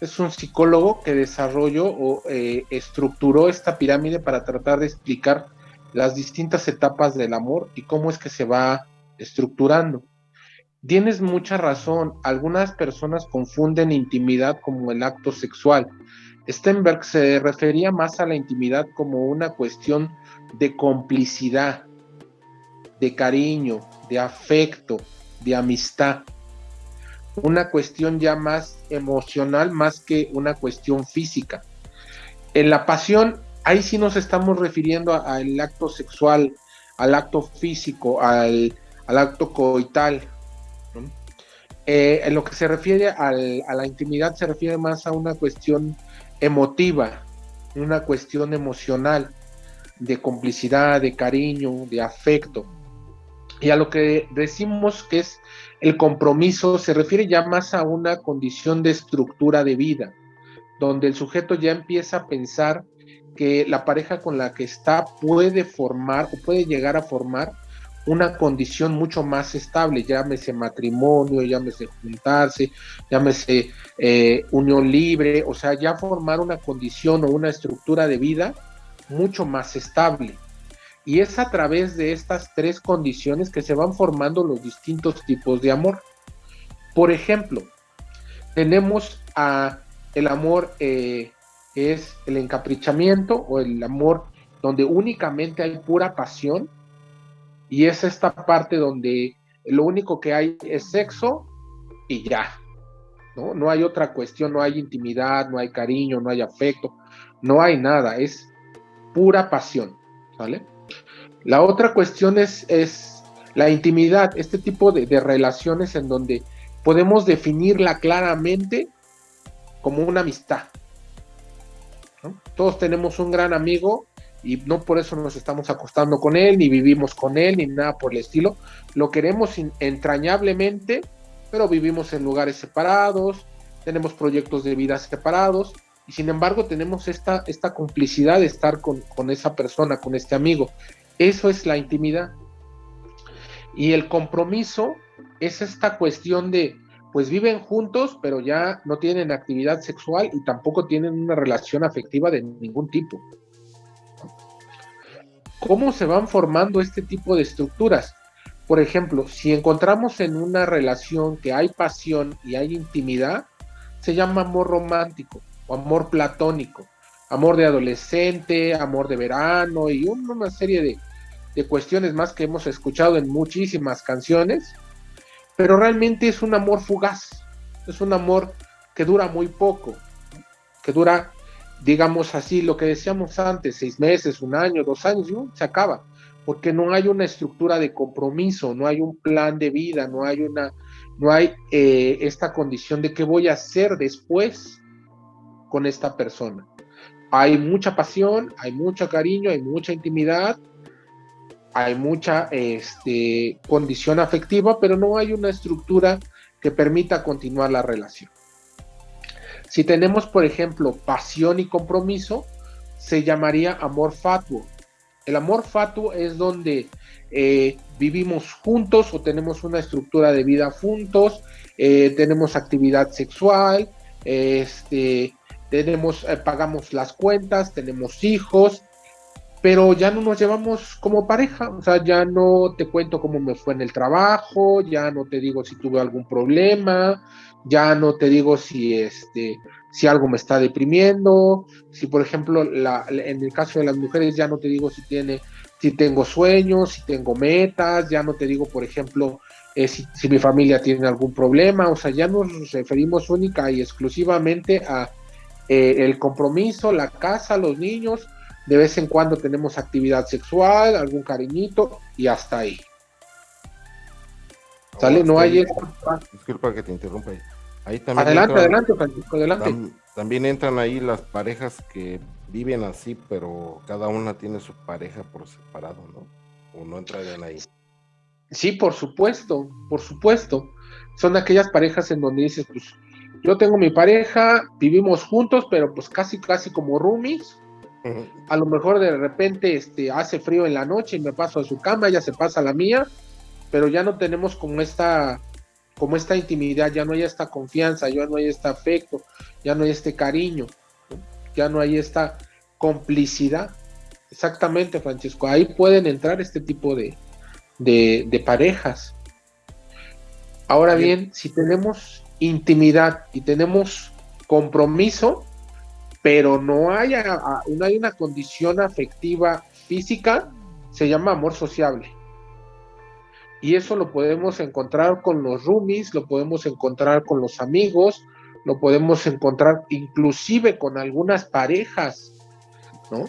Es un psicólogo que desarrolló o eh, estructuró esta pirámide para tratar de explicar las distintas etapas del amor y cómo es que se va estructurando. Tienes mucha razón, algunas personas confunden intimidad como el acto sexual. Stenberg se refería más a la intimidad como una cuestión de complicidad, de cariño, de afecto, de amistad. Una cuestión ya más emocional más que una cuestión física. En la pasión, ahí sí nos estamos refiriendo al acto sexual, al acto físico, al, al acto coital. Eh, en lo que se refiere al, a la intimidad, se refiere más a una cuestión emotiva, una cuestión emocional, de complicidad, de cariño, de afecto. Y a lo que decimos que es el compromiso se refiere ya más a una condición de estructura de vida, donde el sujeto ya empieza a pensar que la pareja con la que está puede formar o puede llegar a formar una condición mucho más estable, llámese matrimonio, llámese juntarse, llámese eh, unión libre, o sea, ya formar una condición o una estructura de vida mucho más estable. Y es a través de estas tres condiciones que se van formando los distintos tipos de amor. Por ejemplo, tenemos a el amor eh, que es el encaprichamiento o el amor donde únicamente hay pura pasión y es esta parte donde lo único que hay es sexo y ya. ¿no? no hay otra cuestión, no hay intimidad, no hay cariño, no hay afecto, no hay nada, es pura pasión. ¿vale? La otra cuestión es, la intimidad, este tipo de, relaciones en donde podemos definirla claramente como una amistad. Todos tenemos un gran amigo y no por eso nos estamos acostando con él, ni vivimos con él, ni nada por el estilo. Lo queremos entrañablemente, pero vivimos en lugares separados, tenemos proyectos de vida separados, y sin embargo tenemos esta, esta complicidad de estar con esa persona, con este amigo. Eso es la intimidad. Y el compromiso es esta cuestión de, pues viven juntos, pero ya no tienen actividad sexual y tampoco tienen una relación afectiva de ningún tipo. ¿Cómo se van formando este tipo de estructuras? Por ejemplo, si encontramos en una relación que hay pasión y hay intimidad, se llama amor romántico o amor platónico, amor de adolescente, amor de verano y una serie de, de cuestiones más que hemos escuchado en muchísimas canciones, pero realmente es un amor fugaz, es un amor que dura muy poco, que dura digamos así, lo que decíamos antes, seis meses, un año, dos años, se acaba, porque no hay una estructura de compromiso, no hay un plan de vida, no hay una, no hay eh, esta condición de qué voy a hacer después con esta persona. Hay mucha pasión, hay mucho cariño, hay mucha intimidad, hay mucha este, condición afectiva, pero no hay una estructura que permita continuar la relación. Si tenemos, por ejemplo, pasión y compromiso, se llamaría amor fatuo. El amor fatuo es donde eh, vivimos juntos o tenemos una estructura de vida juntos, eh, tenemos actividad sexual, este, tenemos, eh, pagamos las cuentas, tenemos hijos, pero ya no nos llevamos como pareja, o sea, ya no te cuento cómo me fue en el trabajo, ya no te digo si tuve algún problema, ya no te digo si este si algo me está deprimiendo, si por ejemplo la, en el caso de las mujeres ya no te digo si tiene si tengo sueños, si tengo metas, ya no te digo por ejemplo eh, si, mi familia tiene algún problema, o sea, ya nos referimos única y exclusivamente a eh, el compromiso, la casa, los niños, de vez en cuando tenemos actividad sexual, algún cariñito y hasta ahí. ¿Sale? No hay... Disculpa que te interrumpa. Ahí también adelante, adelante, Francisco, adelante. también entran ahí las parejas que viven así, pero cada una tiene su pareja por separado, ¿no? O no entrarían ahí. Sí, por supuesto, por supuesto. Son aquellas parejas en donde dices, pues, yo tengo mi pareja, vivimos juntos, pero pues casi, casi como roomies. A lo mejor de repente este, hace frío en la noche y me paso a su cama, ella se pasa a la mía, pero ya no tenemos como esta, como esta intimidad, ya no hay esta confianza, ya no hay este afecto, ya no hay este cariño, ya no hay esta complicidad. Exactamente, Francisco, ahí pueden entrar este tipo de, de, parejas. Ahora bien, si tenemos intimidad y tenemos compromiso, pero no hay, no hay una condición afectiva física, se llama amor sociable. Y eso lo podemos encontrar con los roomies, lo podemos encontrar con los amigos, lo podemos encontrar inclusive con algunas parejas, ¿no?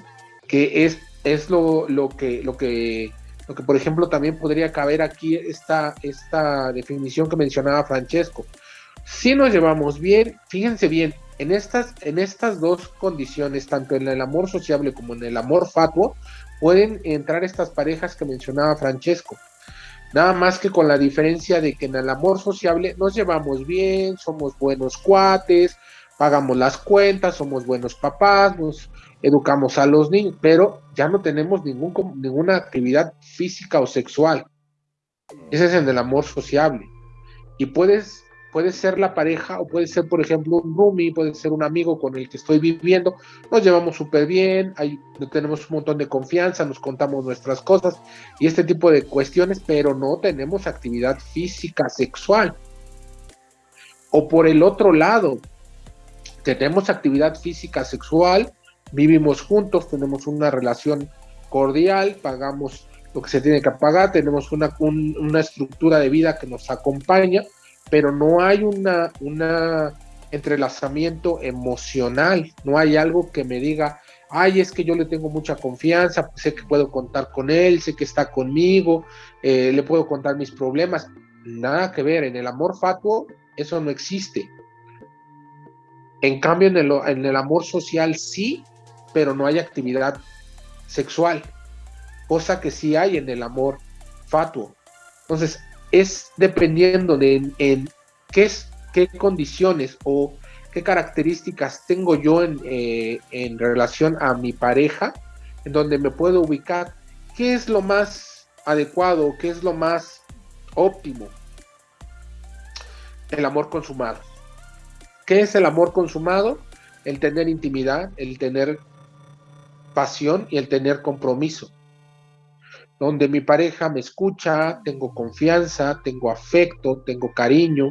Que es, es lo, lo, que, lo, que, lo que, por ejemplo, también podría caber aquí esta, esta definición que mencionaba Francesco. Si nos llevamos bien, fíjense bien, en estas, en estas dos condiciones, tanto en el amor sociable como en el amor fatuo, pueden entrar estas parejas que mencionaba Francesco. Nada más que con la diferencia de que en el amor sociable nos llevamos bien, somos buenos cuates, pagamos las cuentas, somos buenos papás, nos educamos a los niños, pero ya no tenemos ningún, ninguna actividad física o sexual, Ese es el amor sociable. Y puedes, puede ser la pareja o puede ser, por ejemplo, un roomie, puede ser un amigo con el que estoy viviendo. Nos llevamos súper bien, hay, tenemos un montón de confianza, nos contamos nuestras cosas y este tipo de cuestiones, pero no tenemos actividad física sexual. O por el otro lado, tenemos actividad física sexual, vivimos juntos, tenemos una relación cordial, pagamos lo que se tiene que pagar, tenemos una, una estructura de vida que nos acompaña, pero no hay una, una entrelazamiento emocional, no hay algo que me diga, ay, es que yo le tengo mucha confianza, sé que puedo contar con él, sé que está conmigo, eh, le puedo contar mis problemas, nada que ver, en el amor fatuo eso no existe. En cambio, en el, en el amor social sí, pero no hay actividad sexual cosa que sí hay en el amor fatuo. Entonces, es dependiendo de en, qué, es, qué condiciones o qué características tengo yo en, eh, en relación a mi pareja, en donde me puedo ubicar, qué es lo más adecuado, qué es lo más óptimo. El amor consumado. ¿Qué es el amor consumado? El tener intimidad, el tener pasión y el tener compromiso donde mi pareja me escucha, tengo confianza, tengo afecto, tengo cariño,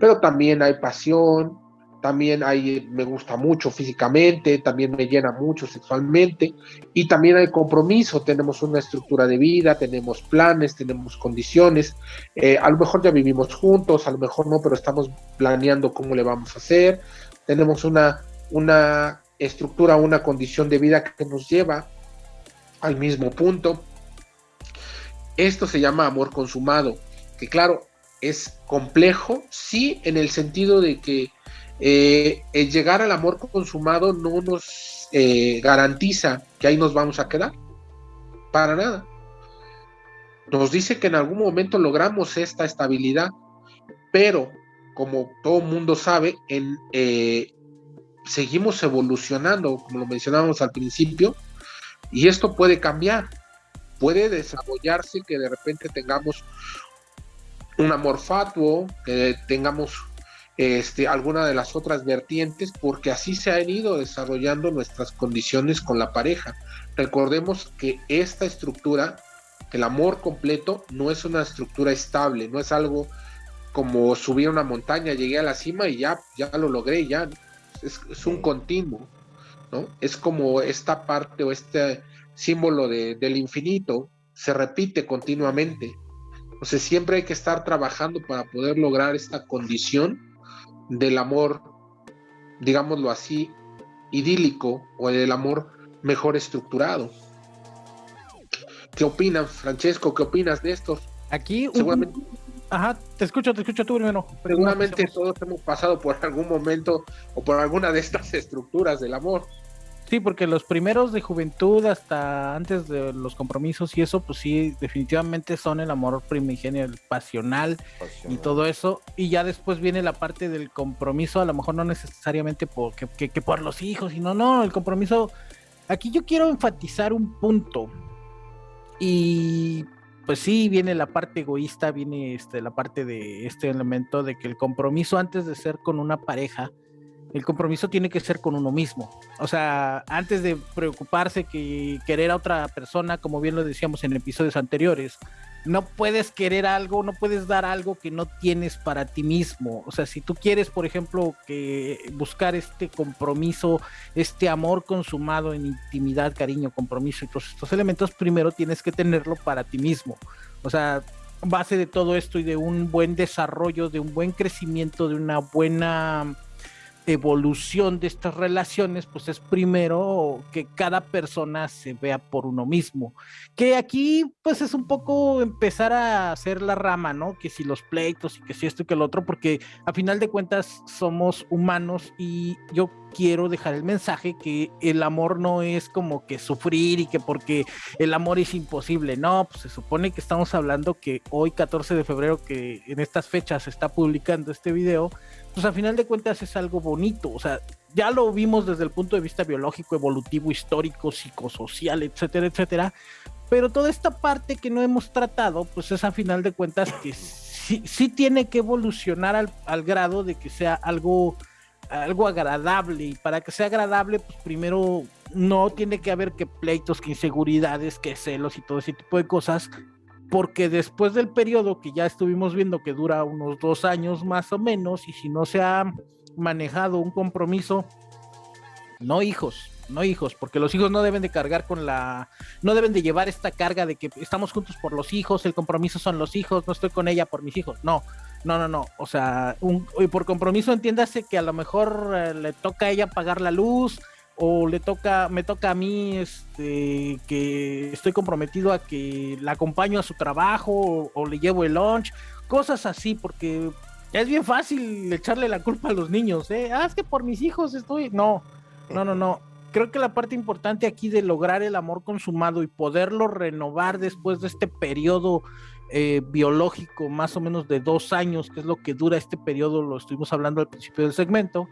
pero también hay pasión, también hay, me gusta mucho físicamente, también me llena mucho sexualmente y también hay compromiso, tenemos una estructura de vida, tenemos planes, tenemos condiciones, eh, a lo mejor ya vivimos juntos, a lo mejor no, pero estamos planeando cómo le vamos a hacer, tenemos una, una estructura, una condición de vida que nos lleva al mismo punto esto se llama amor consumado, que claro, es complejo, sí, en el sentido de que eh, el llegar al amor consumado no nos eh, garantiza que ahí nos vamos a quedar, para nada. Nos dice que en algún momento logramos esta estabilidad, pero como todo mundo sabe, en, eh, seguimos evolucionando, como lo mencionábamos al principio, y esto puede cambiar puede desarrollarse que de repente tengamos un amor fatuo, que tengamos este, alguna de las otras vertientes, porque así se han ido desarrollando nuestras condiciones con la pareja. Recordemos que esta estructura, el amor completo, no es una estructura estable, no es algo como subir una montaña, llegué a la cima y ya, ya lo logré, ya es, es un continuo, ¿no? Es como esta parte o este símbolo del infinito, se repite continuamente. Entonces siempre hay que estar trabajando para poder lograr esta condición del amor, digámoslo así, idílico o del amor mejor estructurado. ¿Qué opinan, Francesco? ¿Qué opinas de esto? Aquí, seguramente. Ajá, te escucho, te escucho tú primero. Seguramente todos hemos pasado por algún momento o por alguna de estas estructuras del amor. Sí, porque los primeros de juventud hasta antes de los compromisos y eso, pues sí, definitivamente son el amor primigenio, el pasional, y todo eso. Y ya después viene la parte del compromiso, a lo mejor no necesariamente por, que, por los hijos, sino no, el compromiso. Aquí yo quiero enfatizar un punto. Y pues sí, viene la parte egoísta, viene este, la parte de este elemento de que el compromiso antes de ser con una pareja, el compromiso tiene que ser con uno mismo. O sea, antes de preocuparse que querer a otra persona, como bien lo decíamos en episodios anteriores, no puedes querer algo, no puedes dar algo que no tienes para ti mismo. O sea, si tú quieres, por ejemplo, que buscar este compromiso, este amor consumado en intimidad, cariño, compromiso y todos estos elementos, primero tienes que tenerlo para ti mismo. O sea, base de todo esto y de un buen desarrollo, de un buen crecimiento, de una buena evolución de estas relaciones, pues es primero que cada persona se vea por uno mismo. Que aquí, pues es un poco empezar a hacer la rama, ¿no? Que si los pleitos y que si esto y que el otro, porque a final de cuentas somos humanos y yo quiero dejar el mensaje que el amor no es como que sufrir y que porque el amor es imposible. No, pues se supone que estamos hablando que hoy, 14 de febrero, que en estas fechas está publicando este video, pues a final de cuentas es algo bonito, o sea, ya lo vimos desde el punto de vista biológico, evolutivo, histórico, psicosocial, etcétera, etcétera, Pero toda esta parte que no hemos tratado, pues es a final de cuentas que sí, sí tiene que evolucionar al, al grado de que sea algo algo agradable y para que sea agradable pues primero no tiene que haber que pleitos, que inseguridades, que celos y todo ese tipo de cosas porque después del periodo que ya estuvimos viendo que dura unos dos años más o menos, y si no se ha manejado un compromiso, no hijos, no hijos, porque los hijos no deben de cargar con la, no deben de llevar esta carga de que estamos juntos por los hijos, el compromiso son los hijos, no estoy con ella por mis hijos, no, no, no, no, o sea, un, por compromiso entiéndase que a lo mejor eh, le toca a ella pagar la luz, o le toca, me toca a mí, este, que estoy comprometido a que la acompaño a su trabajo o, le llevo el lunch, cosas así, porque es bien fácil echarle la culpa a los niños, ¿eh? Ah, es que por mis hijos estoy, no, no, no, no. Creo que la parte importante aquí de lograr el amor consumado y poderlo renovar después de este periodo eh, biológico, más o menos de dos años, que es lo que dura este periodo, lo estuvimos hablando al principio del segmento,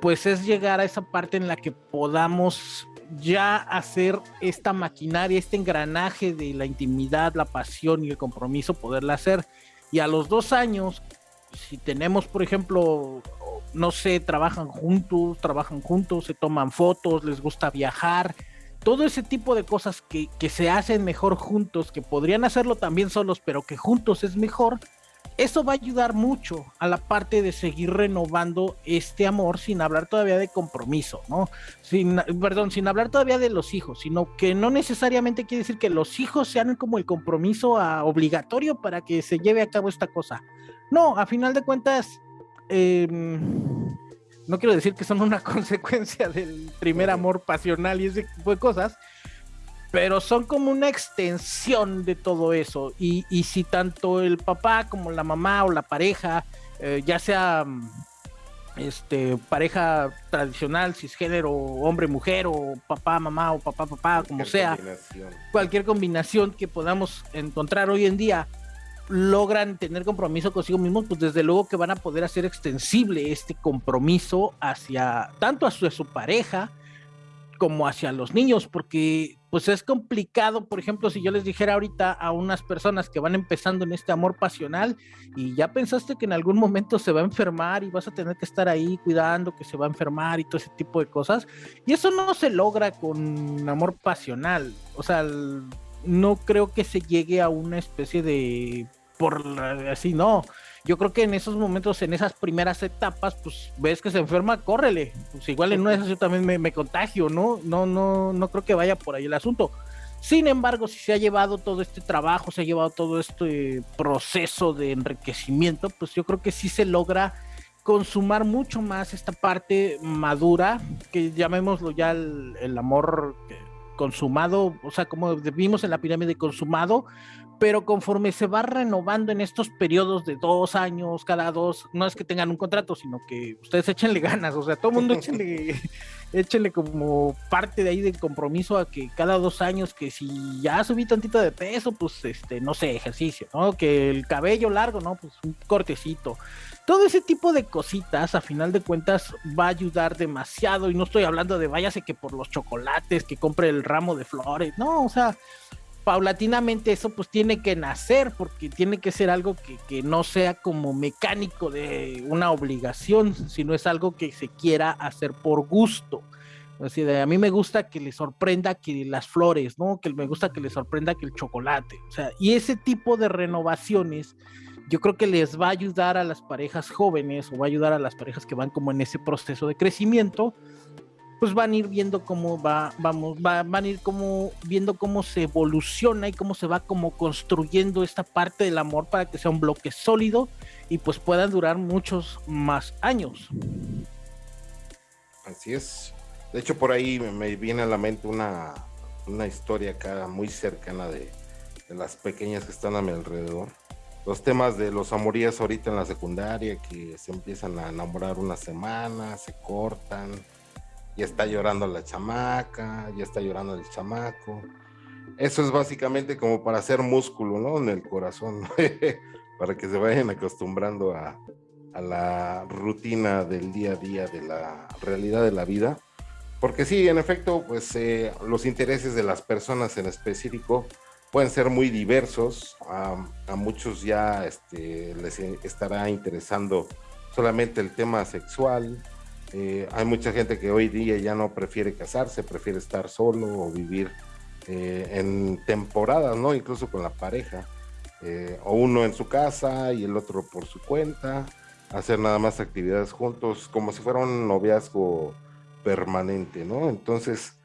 pues es llegar a esa parte en la que podamos ya hacer esta maquinaria, este engranaje de la intimidad, la pasión y el compromiso, poderla hacer. Y a los dos años, si tenemos, por ejemplo, no sé, trabajan juntos, trabajan juntos, se toman fotos, les gusta viajar, todo ese tipo de cosas que, que se hacen mejor juntos, que podrían hacerlo también solos, pero que juntos es mejor, eso va a ayudar mucho a la parte de seguir renovando este amor sin hablar todavía de compromiso, ¿no? Sin, perdón, sin hablar todavía de los hijos, sino que no necesariamente quiere decir que los hijos sean como el compromiso a, obligatorio para que se lleve a cabo esta cosa. No, a final de cuentas, em, no quiero decir que son una consecuencia del primer amor pasional y ese tipo de cosas, pero son como una extensión de todo eso. Y, si tanto el papá como la mamá o la pareja, eh, ya sea mm, este, pareja tradicional, cisgénero, hombre-mujer, o papá-mamá, o papá-papá, como sea, cualquier combinación que podamos encontrar hoy en día, logran tener compromiso consigo mismos, pues desde luego que van a poder hacer extensible este compromiso hacia tanto a su pareja como hacia los niños, porque pues es complicado, por ejemplo, si yo les dijera ahorita a unas personas que van empezando en este amor pasional y ya pensaste que en algún momento se va a enfermar y vas a tener que estar ahí cuidando que se va a enfermar y todo ese tipo de cosas, y eso no se logra con amor pasional, o sea, no creo que se llegue a una especie de por así no yo creo que en esos momentos, en esas primeras etapas, pues ves que se enferma, córrele. Pues igual en una de esas yo también me, contagio, ¿no? No, no, no creo que vaya por ahí el asunto. Sin embargo, si se ha llevado todo este trabajo, se ha llevado todo este proceso de enriquecimiento, pues yo creo que sí se logra consumar mucho más esta parte madura, que llamémoslo ya el, el amor consumado, o sea, como vimos en la pirámide consumado, pero conforme se va renovando en estos periodos de dos años, cada dos, no es que tengan un contrato, sino que ustedes échenle ganas, o sea, todo el mundo échenle, échenle como parte de ahí del compromiso a que cada dos años, que si ya subí tantito de peso, pues este, no sé, ejercicio, ¿no? Que el cabello largo, ¿no? Pues un cortecito. Todo ese tipo de cositas, a final de cuentas, va a ayudar demasiado. Y no estoy hablando de váyase que por los chocolates, que compre el ramo de flores, no, o sea, paulatinamente eso pues tiene que nacer porque tiene que ser algo que, no sea como mecánico de una obligación, sino es algo que se quiera hacer por gusto. Así de, a mí me gusta que le sorprenda que las flores, ¿no? Que me gusta que le sorprenda que el chocolate. O sea, y ese tipo de renovaciones yo creo que les va a ayudar a las parejas jóvenes o va a ayudar a las parejas que van como en ese proceso de crecimiento pues van a ir viendo cómo va, vamos, van a ir como viendo cómo se evoluciona y cómo se va como construyendo esta parte del amor para que sea un bloque sólido y pues puedan durar muchos más años. Así es. De hecho, por ahí me viene a la mente una, una historia acá muy cercana de, de las pequeñas que están a mi alrededor. Los temas de los amorías ahorita en la secundaria, que se empiezan a enamorar una semana, se cortan, ya está llorando la chamaca, ya está llorando el chamaco. Eso es básicamente como para hacer músculo, ¿no? En el corazón, para que se vayan acostumbrando a, a, la rutina del día a día, de la realidad de la vida. porque sí, en efecto, pues eh, los intereses de las personas en específico pueden ser muy diversos. a muchos ya este, les estará interesando solamente el tema sexual. Eh, hay mucha gente que hoy día ya no prefiere casarse, prefiere estar solo o vivir eh, en temporadas, ¿no? Incluso con la pareja. o uno en su casa y el otro por su cuenta. Hacer nada más actividades juntos, como si fuera un noviazgo permanente, ¿no? Entonces,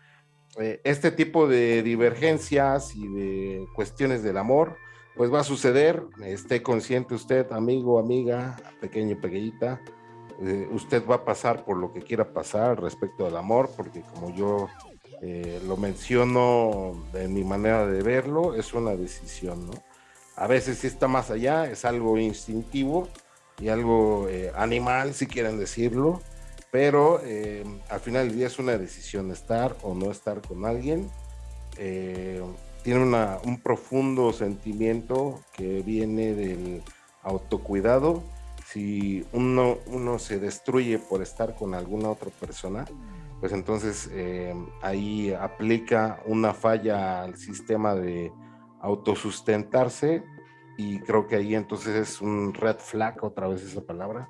eh, este tipo de divergencias y de cuestiones del amor, pues va a suceder, esté consciente usted, amigo, amiga, pequeño pequeñita, eh, usted va a pasar por lo que quiera pasar respecto al amor, porque como yo eh, lo menciono en mi manera de verlo, es una decisión. A veces si está más allá, es algo instintivo y algo animal, si quieren decirlo, pero eh, al final del día es una decisión estar o no estar con alguien. Eh, tiene un profundo sentimiento que viene del autocuidado. Si uno, uno se destruye por estar con alguna otra persona, pues entonces eh, ahí aplica una falla al sistema de autosustentarse y creo que ahí entonces es un red flag, otra vez esa palabra,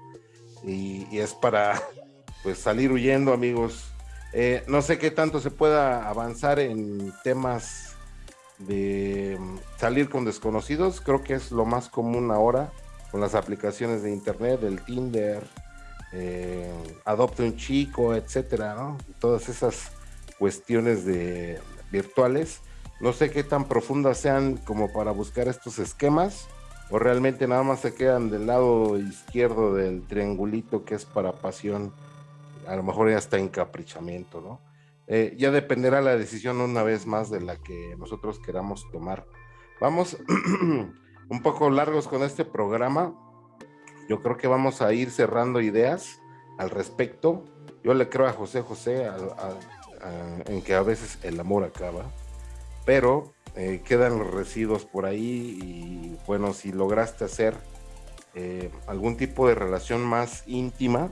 y es para pues salir huyendo, amigos. Eh, no sé qué tanto se pueda avanzar en temas de mm, salir con desconocidos. Creo que es lo más común ahora con las aplicaciones de internet, el Tinder, eh, Adopte un chico, etcétera, ¿no? Todas esas cuestiones de virtuales. No sé qué tan profundas sean como para buscar estos esquemas o realmente nada más se quedan del lado izquierdo del triangulito que es para pasión a lo mejor ya está encaprichamiento, ¿no? Eh, ya dependerá la decisión una vez más de la que nosotros queramos tomar. Vamos un poco largos con este programa. Yo creo que vamos a ir cerrando ideas al respecto. Yo le creo a José José en que a veces el amor acaba, pero eh, quedan los residuos por ahí y bueno, si lograste hacer eh, algún tipo de relación más íntima,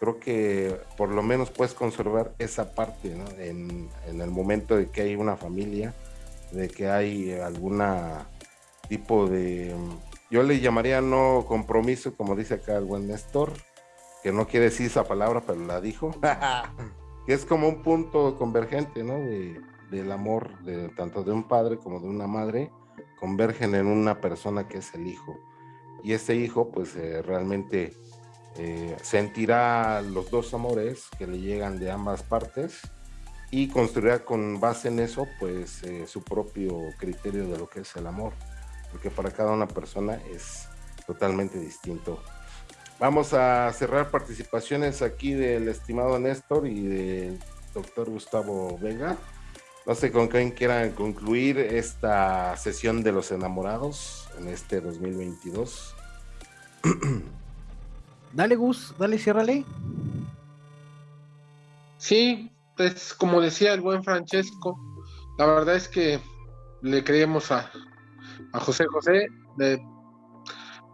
creo que por lo menos puedes conservar esa parte ¿no? en, el momento de que hay una familia, de que hay alguna tipo de, yo le llamaría no compromiso, como dice acá el buen Néstor, que no quiere decir esa palabra, pero la dijo, que es como un punto convergente, ¿no? De, del amor de tanto de un padre como de una madre, convergen en una persona que es el hijo. Y ese hijo, pues eh, realmente eh, sentirá los dos amores que le llegan de ambas partes y construirá con base en eso pues eh, su propio criterio de lo que es el amor, porque para cada una persona es totalmente distinto. Vamos a cerrar participaciones aquí del estimado Néstor y del doctor Gustavo Vega. No sé con quién quieran concluir esta sesión de los enamorados en este 2022. Dale, Gus, dale, ciérrale. Sí, pues como decía el buen Francesco, la verdad es que le creemos a, a José José,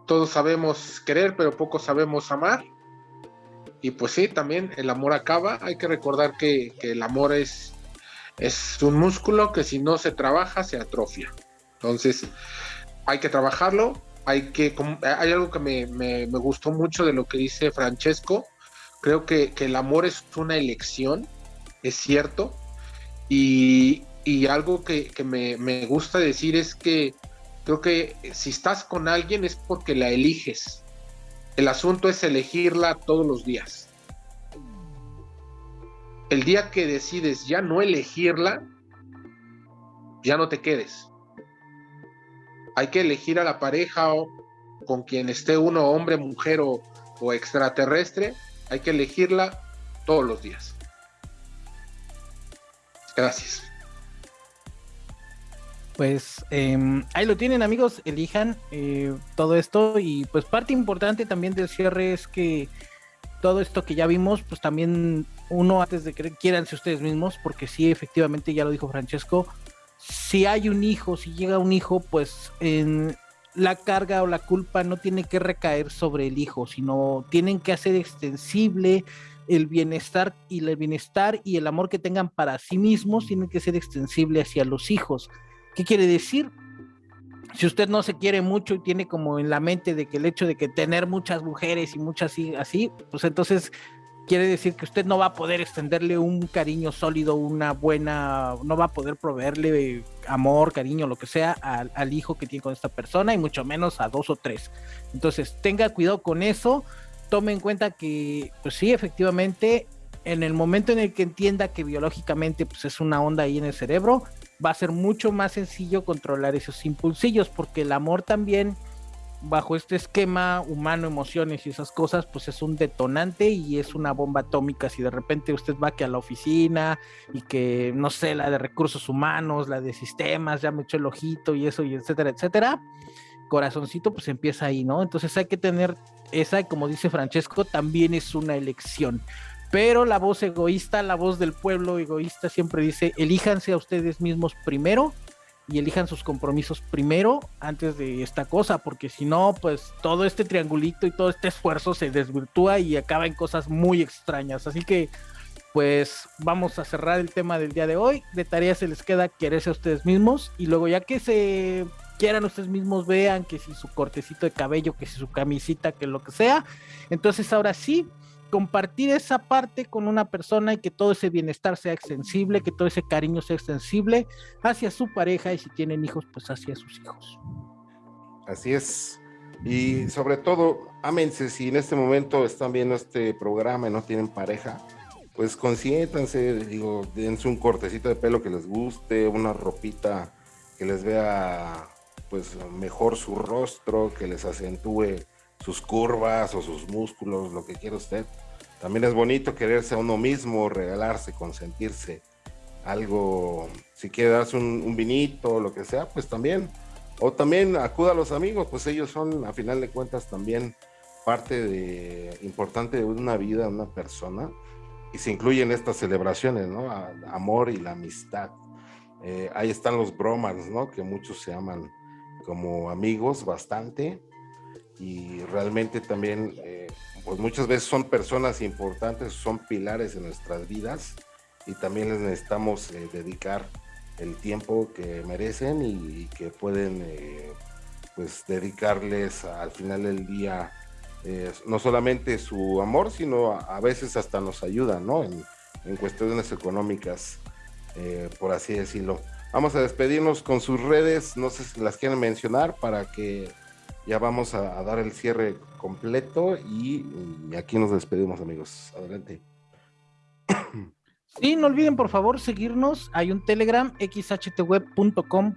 todos sabemos querer, pero poco sabemos amar. Y pues sí, también el amor acaba. Hay que recordar que, que el amor es, es un músculo que si no se trabaja se atrofia. Entonces, hay que trabajarlo, hay que hay algo que me, gustó mucho de lo que dice Francesco. Creo que, el amor es una elección, es cierto. Y, algo que, me, me, gusta decir es que creo que si estás con alguien es porque la eliges. El asunto es elegirla todos los días. El día que decides ya no elegirla, ya no te quedes hay que elegir a la pareja o con quien esté uno, hombre, mujer o, extraterrestre, hay que elegirla todos los días. Gracias. Pues em, ahí lo tienen amigos, elijan eh, todo esto y pues parte importante también del cierre es que todo esto que ya vimos, pues también uno antes de que quieranse ustedes mismos, porque sí, efectivamente, ya lo dijo Francesco, si hay un hijo, si llega un hijo, pues en la carga o la culpa no tiene que recaer sobre el hijo, sino tienen que hacer extensible el bienestar y el bienestar y el amor que tengan para sí mismos tiene que ser extensible hacia los hijos. ¿Qué quiere decir? Si usted no se quiere mucho y tiene como en la mente de que el hecho de que tener muchas mujeres y muchas así, pues entonces quiere decir que usted no va a poder extenderle un cariño sólido, una buena, no va a poder proveerle amor, cariño, lo que sea al, al, hijo que tiene con esta persona y mucho menos a dos o tres. Entonces tenga cuidado con eso, tome en cuenta que, pues sí, efectivamente, en el momento en el que entienda que biológicamente pues es una onda ahí en el cerebro, va a ser mucho más sencillo controlar esos impulsillos, porque el amor también bajo este esquema humano, emociones y esas cosas, pues es un detonante y es una bomba atómica. Si de repente usted va que a la oficina y que, no sé, la de recursos humanos, la de sistemas, ya me echó el ojito y eso, y etcétera, etcétera, corazoncito, pues empieza ahí, ¿no? Entonces hay que tener esa, como dice Francesco, también es una elección. Pero la voz egoísta, la voz del pueblo egoísta siempre dice, elíjanse a ustedes mismos primero y elijan sus compromisos primero antes de esta cosa, porque si no, pues todo este triangulito y todo este esfuerzo se desvirtúa y acaba en cosas muy extrañas. Así que, pues vamos a cerrar el tema del día de hoy. De tarea se les queda quererse a ustedes mismos y luego ya que se quieran ustedes mismos, vean que si su cortecito de cabello, que si su camisita, que lo que sea. Entonces ahora sí, compartir esa parte con una persona y que todo ese bienestar sea extensible, que todo ese cariño sea extensible hacia su pareja y si tienen hijos, pues hacia sus hijos. Así es. Y sobre todo, ámense si en este momento están viendo este programa y no tienen pareja, pues consiéntanse, digo, dense un cortecito de pelo que les guste, una ropita que les vea pues mejor su rostro, que les acentúe sus curvas o sus músculos, lo que quiera usted. También es bonito quererse a uno mismo, regalarse, consentirse algo, si quiere darse un, vinito lo que sea, pues también. O también acuda a los amigos, pues ellos son, a final de cuentas, también parte de, importante de una vida, una persona. Y se incluyen estas celebraciones, ¿no? amor y la amistad. Eh, ahí están los bromans, ¿no? Que muchos se aman como amigos bastante. Y realmente también eh, pues muchas veces son personas importantes, son pilares en nuestras vidas y también les necesitamos eh, dedicar el tiempo que merecen y, que pueden eh, pues dedicarles al final del día eh, no solamente su amor, sino a, veces hasta nos ayudan, ¿no? En, en cuestiones económicas, por así decirlo. Vamos a despedirnos con sus redes, no sé si las quieren mencionar para que ya vamos a, dar el cierre completo y, aquí nos despedimos amigos. Adelante. Sí, no olviden por favor seguirnos. Hay un Telegram, xhtweb.com.mx,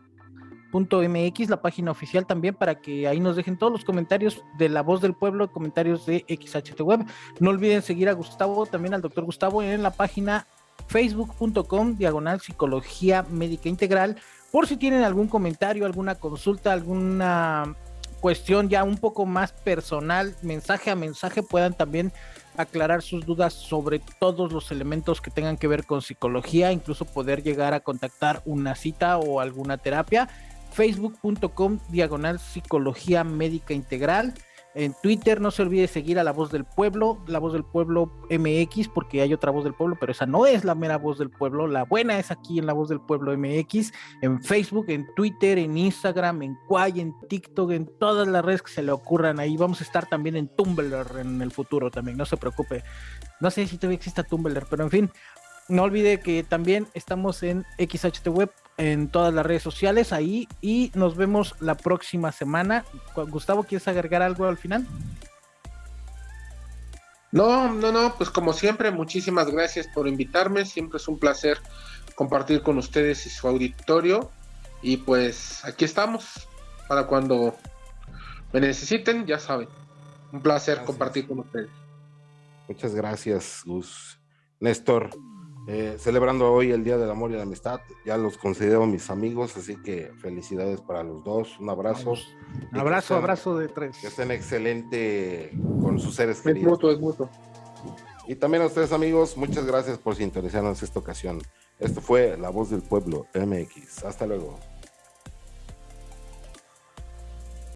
la página oficial también, para que ahí nos dejen todos los comentarios de la voz del pueblo, comentarios de XHTWeb. No olviden seguir a Gustavo, también al doctor Gustavo, en la página facebook.com, diagonal psicología médica integral, por si tienen algún comentario, alguna consulta, alguna cuestión ya un poco más personal, mensaje a mensaje, puedan también aclarar sus dudas sobre todos los elementos que tengan que ver con psicología, incluso poder llegar a contactar una cita o alguna terapia. Facebook.com diagonal psicología médica integral. En Twitter no se olvide seguir a La Voz del Pueblo, La Voz del Pueblo MX, porque hay otra Voz del Pueblo, pero esa no es la mera Voz del Pueblo. La buena es aquí en La Voz del Pueblo MX, en Facebook, en Twitter, en Instagram, en Quay, en TikTok, en todas las redes que se le ocurran. Ahí vamos a estar también en Tumblr en el futuro también, no se preocupe. No sé si todavía exista Tumblr, pero en fin, no olvide que también estamos en XHT Web en todas las redes sociales ahí y nos vemos la próxima semana. Gustavo, ¿quieres agregar algo al final? No, no, no, pues como siempre, muchísimas gracias por invitarme. Siempre es un placer compartir con ustedes y su auditorio. Y pues aquí estamos para cuando me necesiten, ya saben. Un placer compartir con ustedes. Muchas gracias, Gus. Néstor, eh, celebrando hoy el Día del Amor y la Amistad. Ya los considero mis amigos, así que felicidades para los dos. Un abrazo. Un abrazo, abrazo de tres. Que estén excelente con sus seres queridos. Es mutuo, es mutuo. Y también a ustedes, amigos, muchas gracias por sintonizarnos esta ocasión. Esto fue La Voz del Pueblo MX. Hasta luego.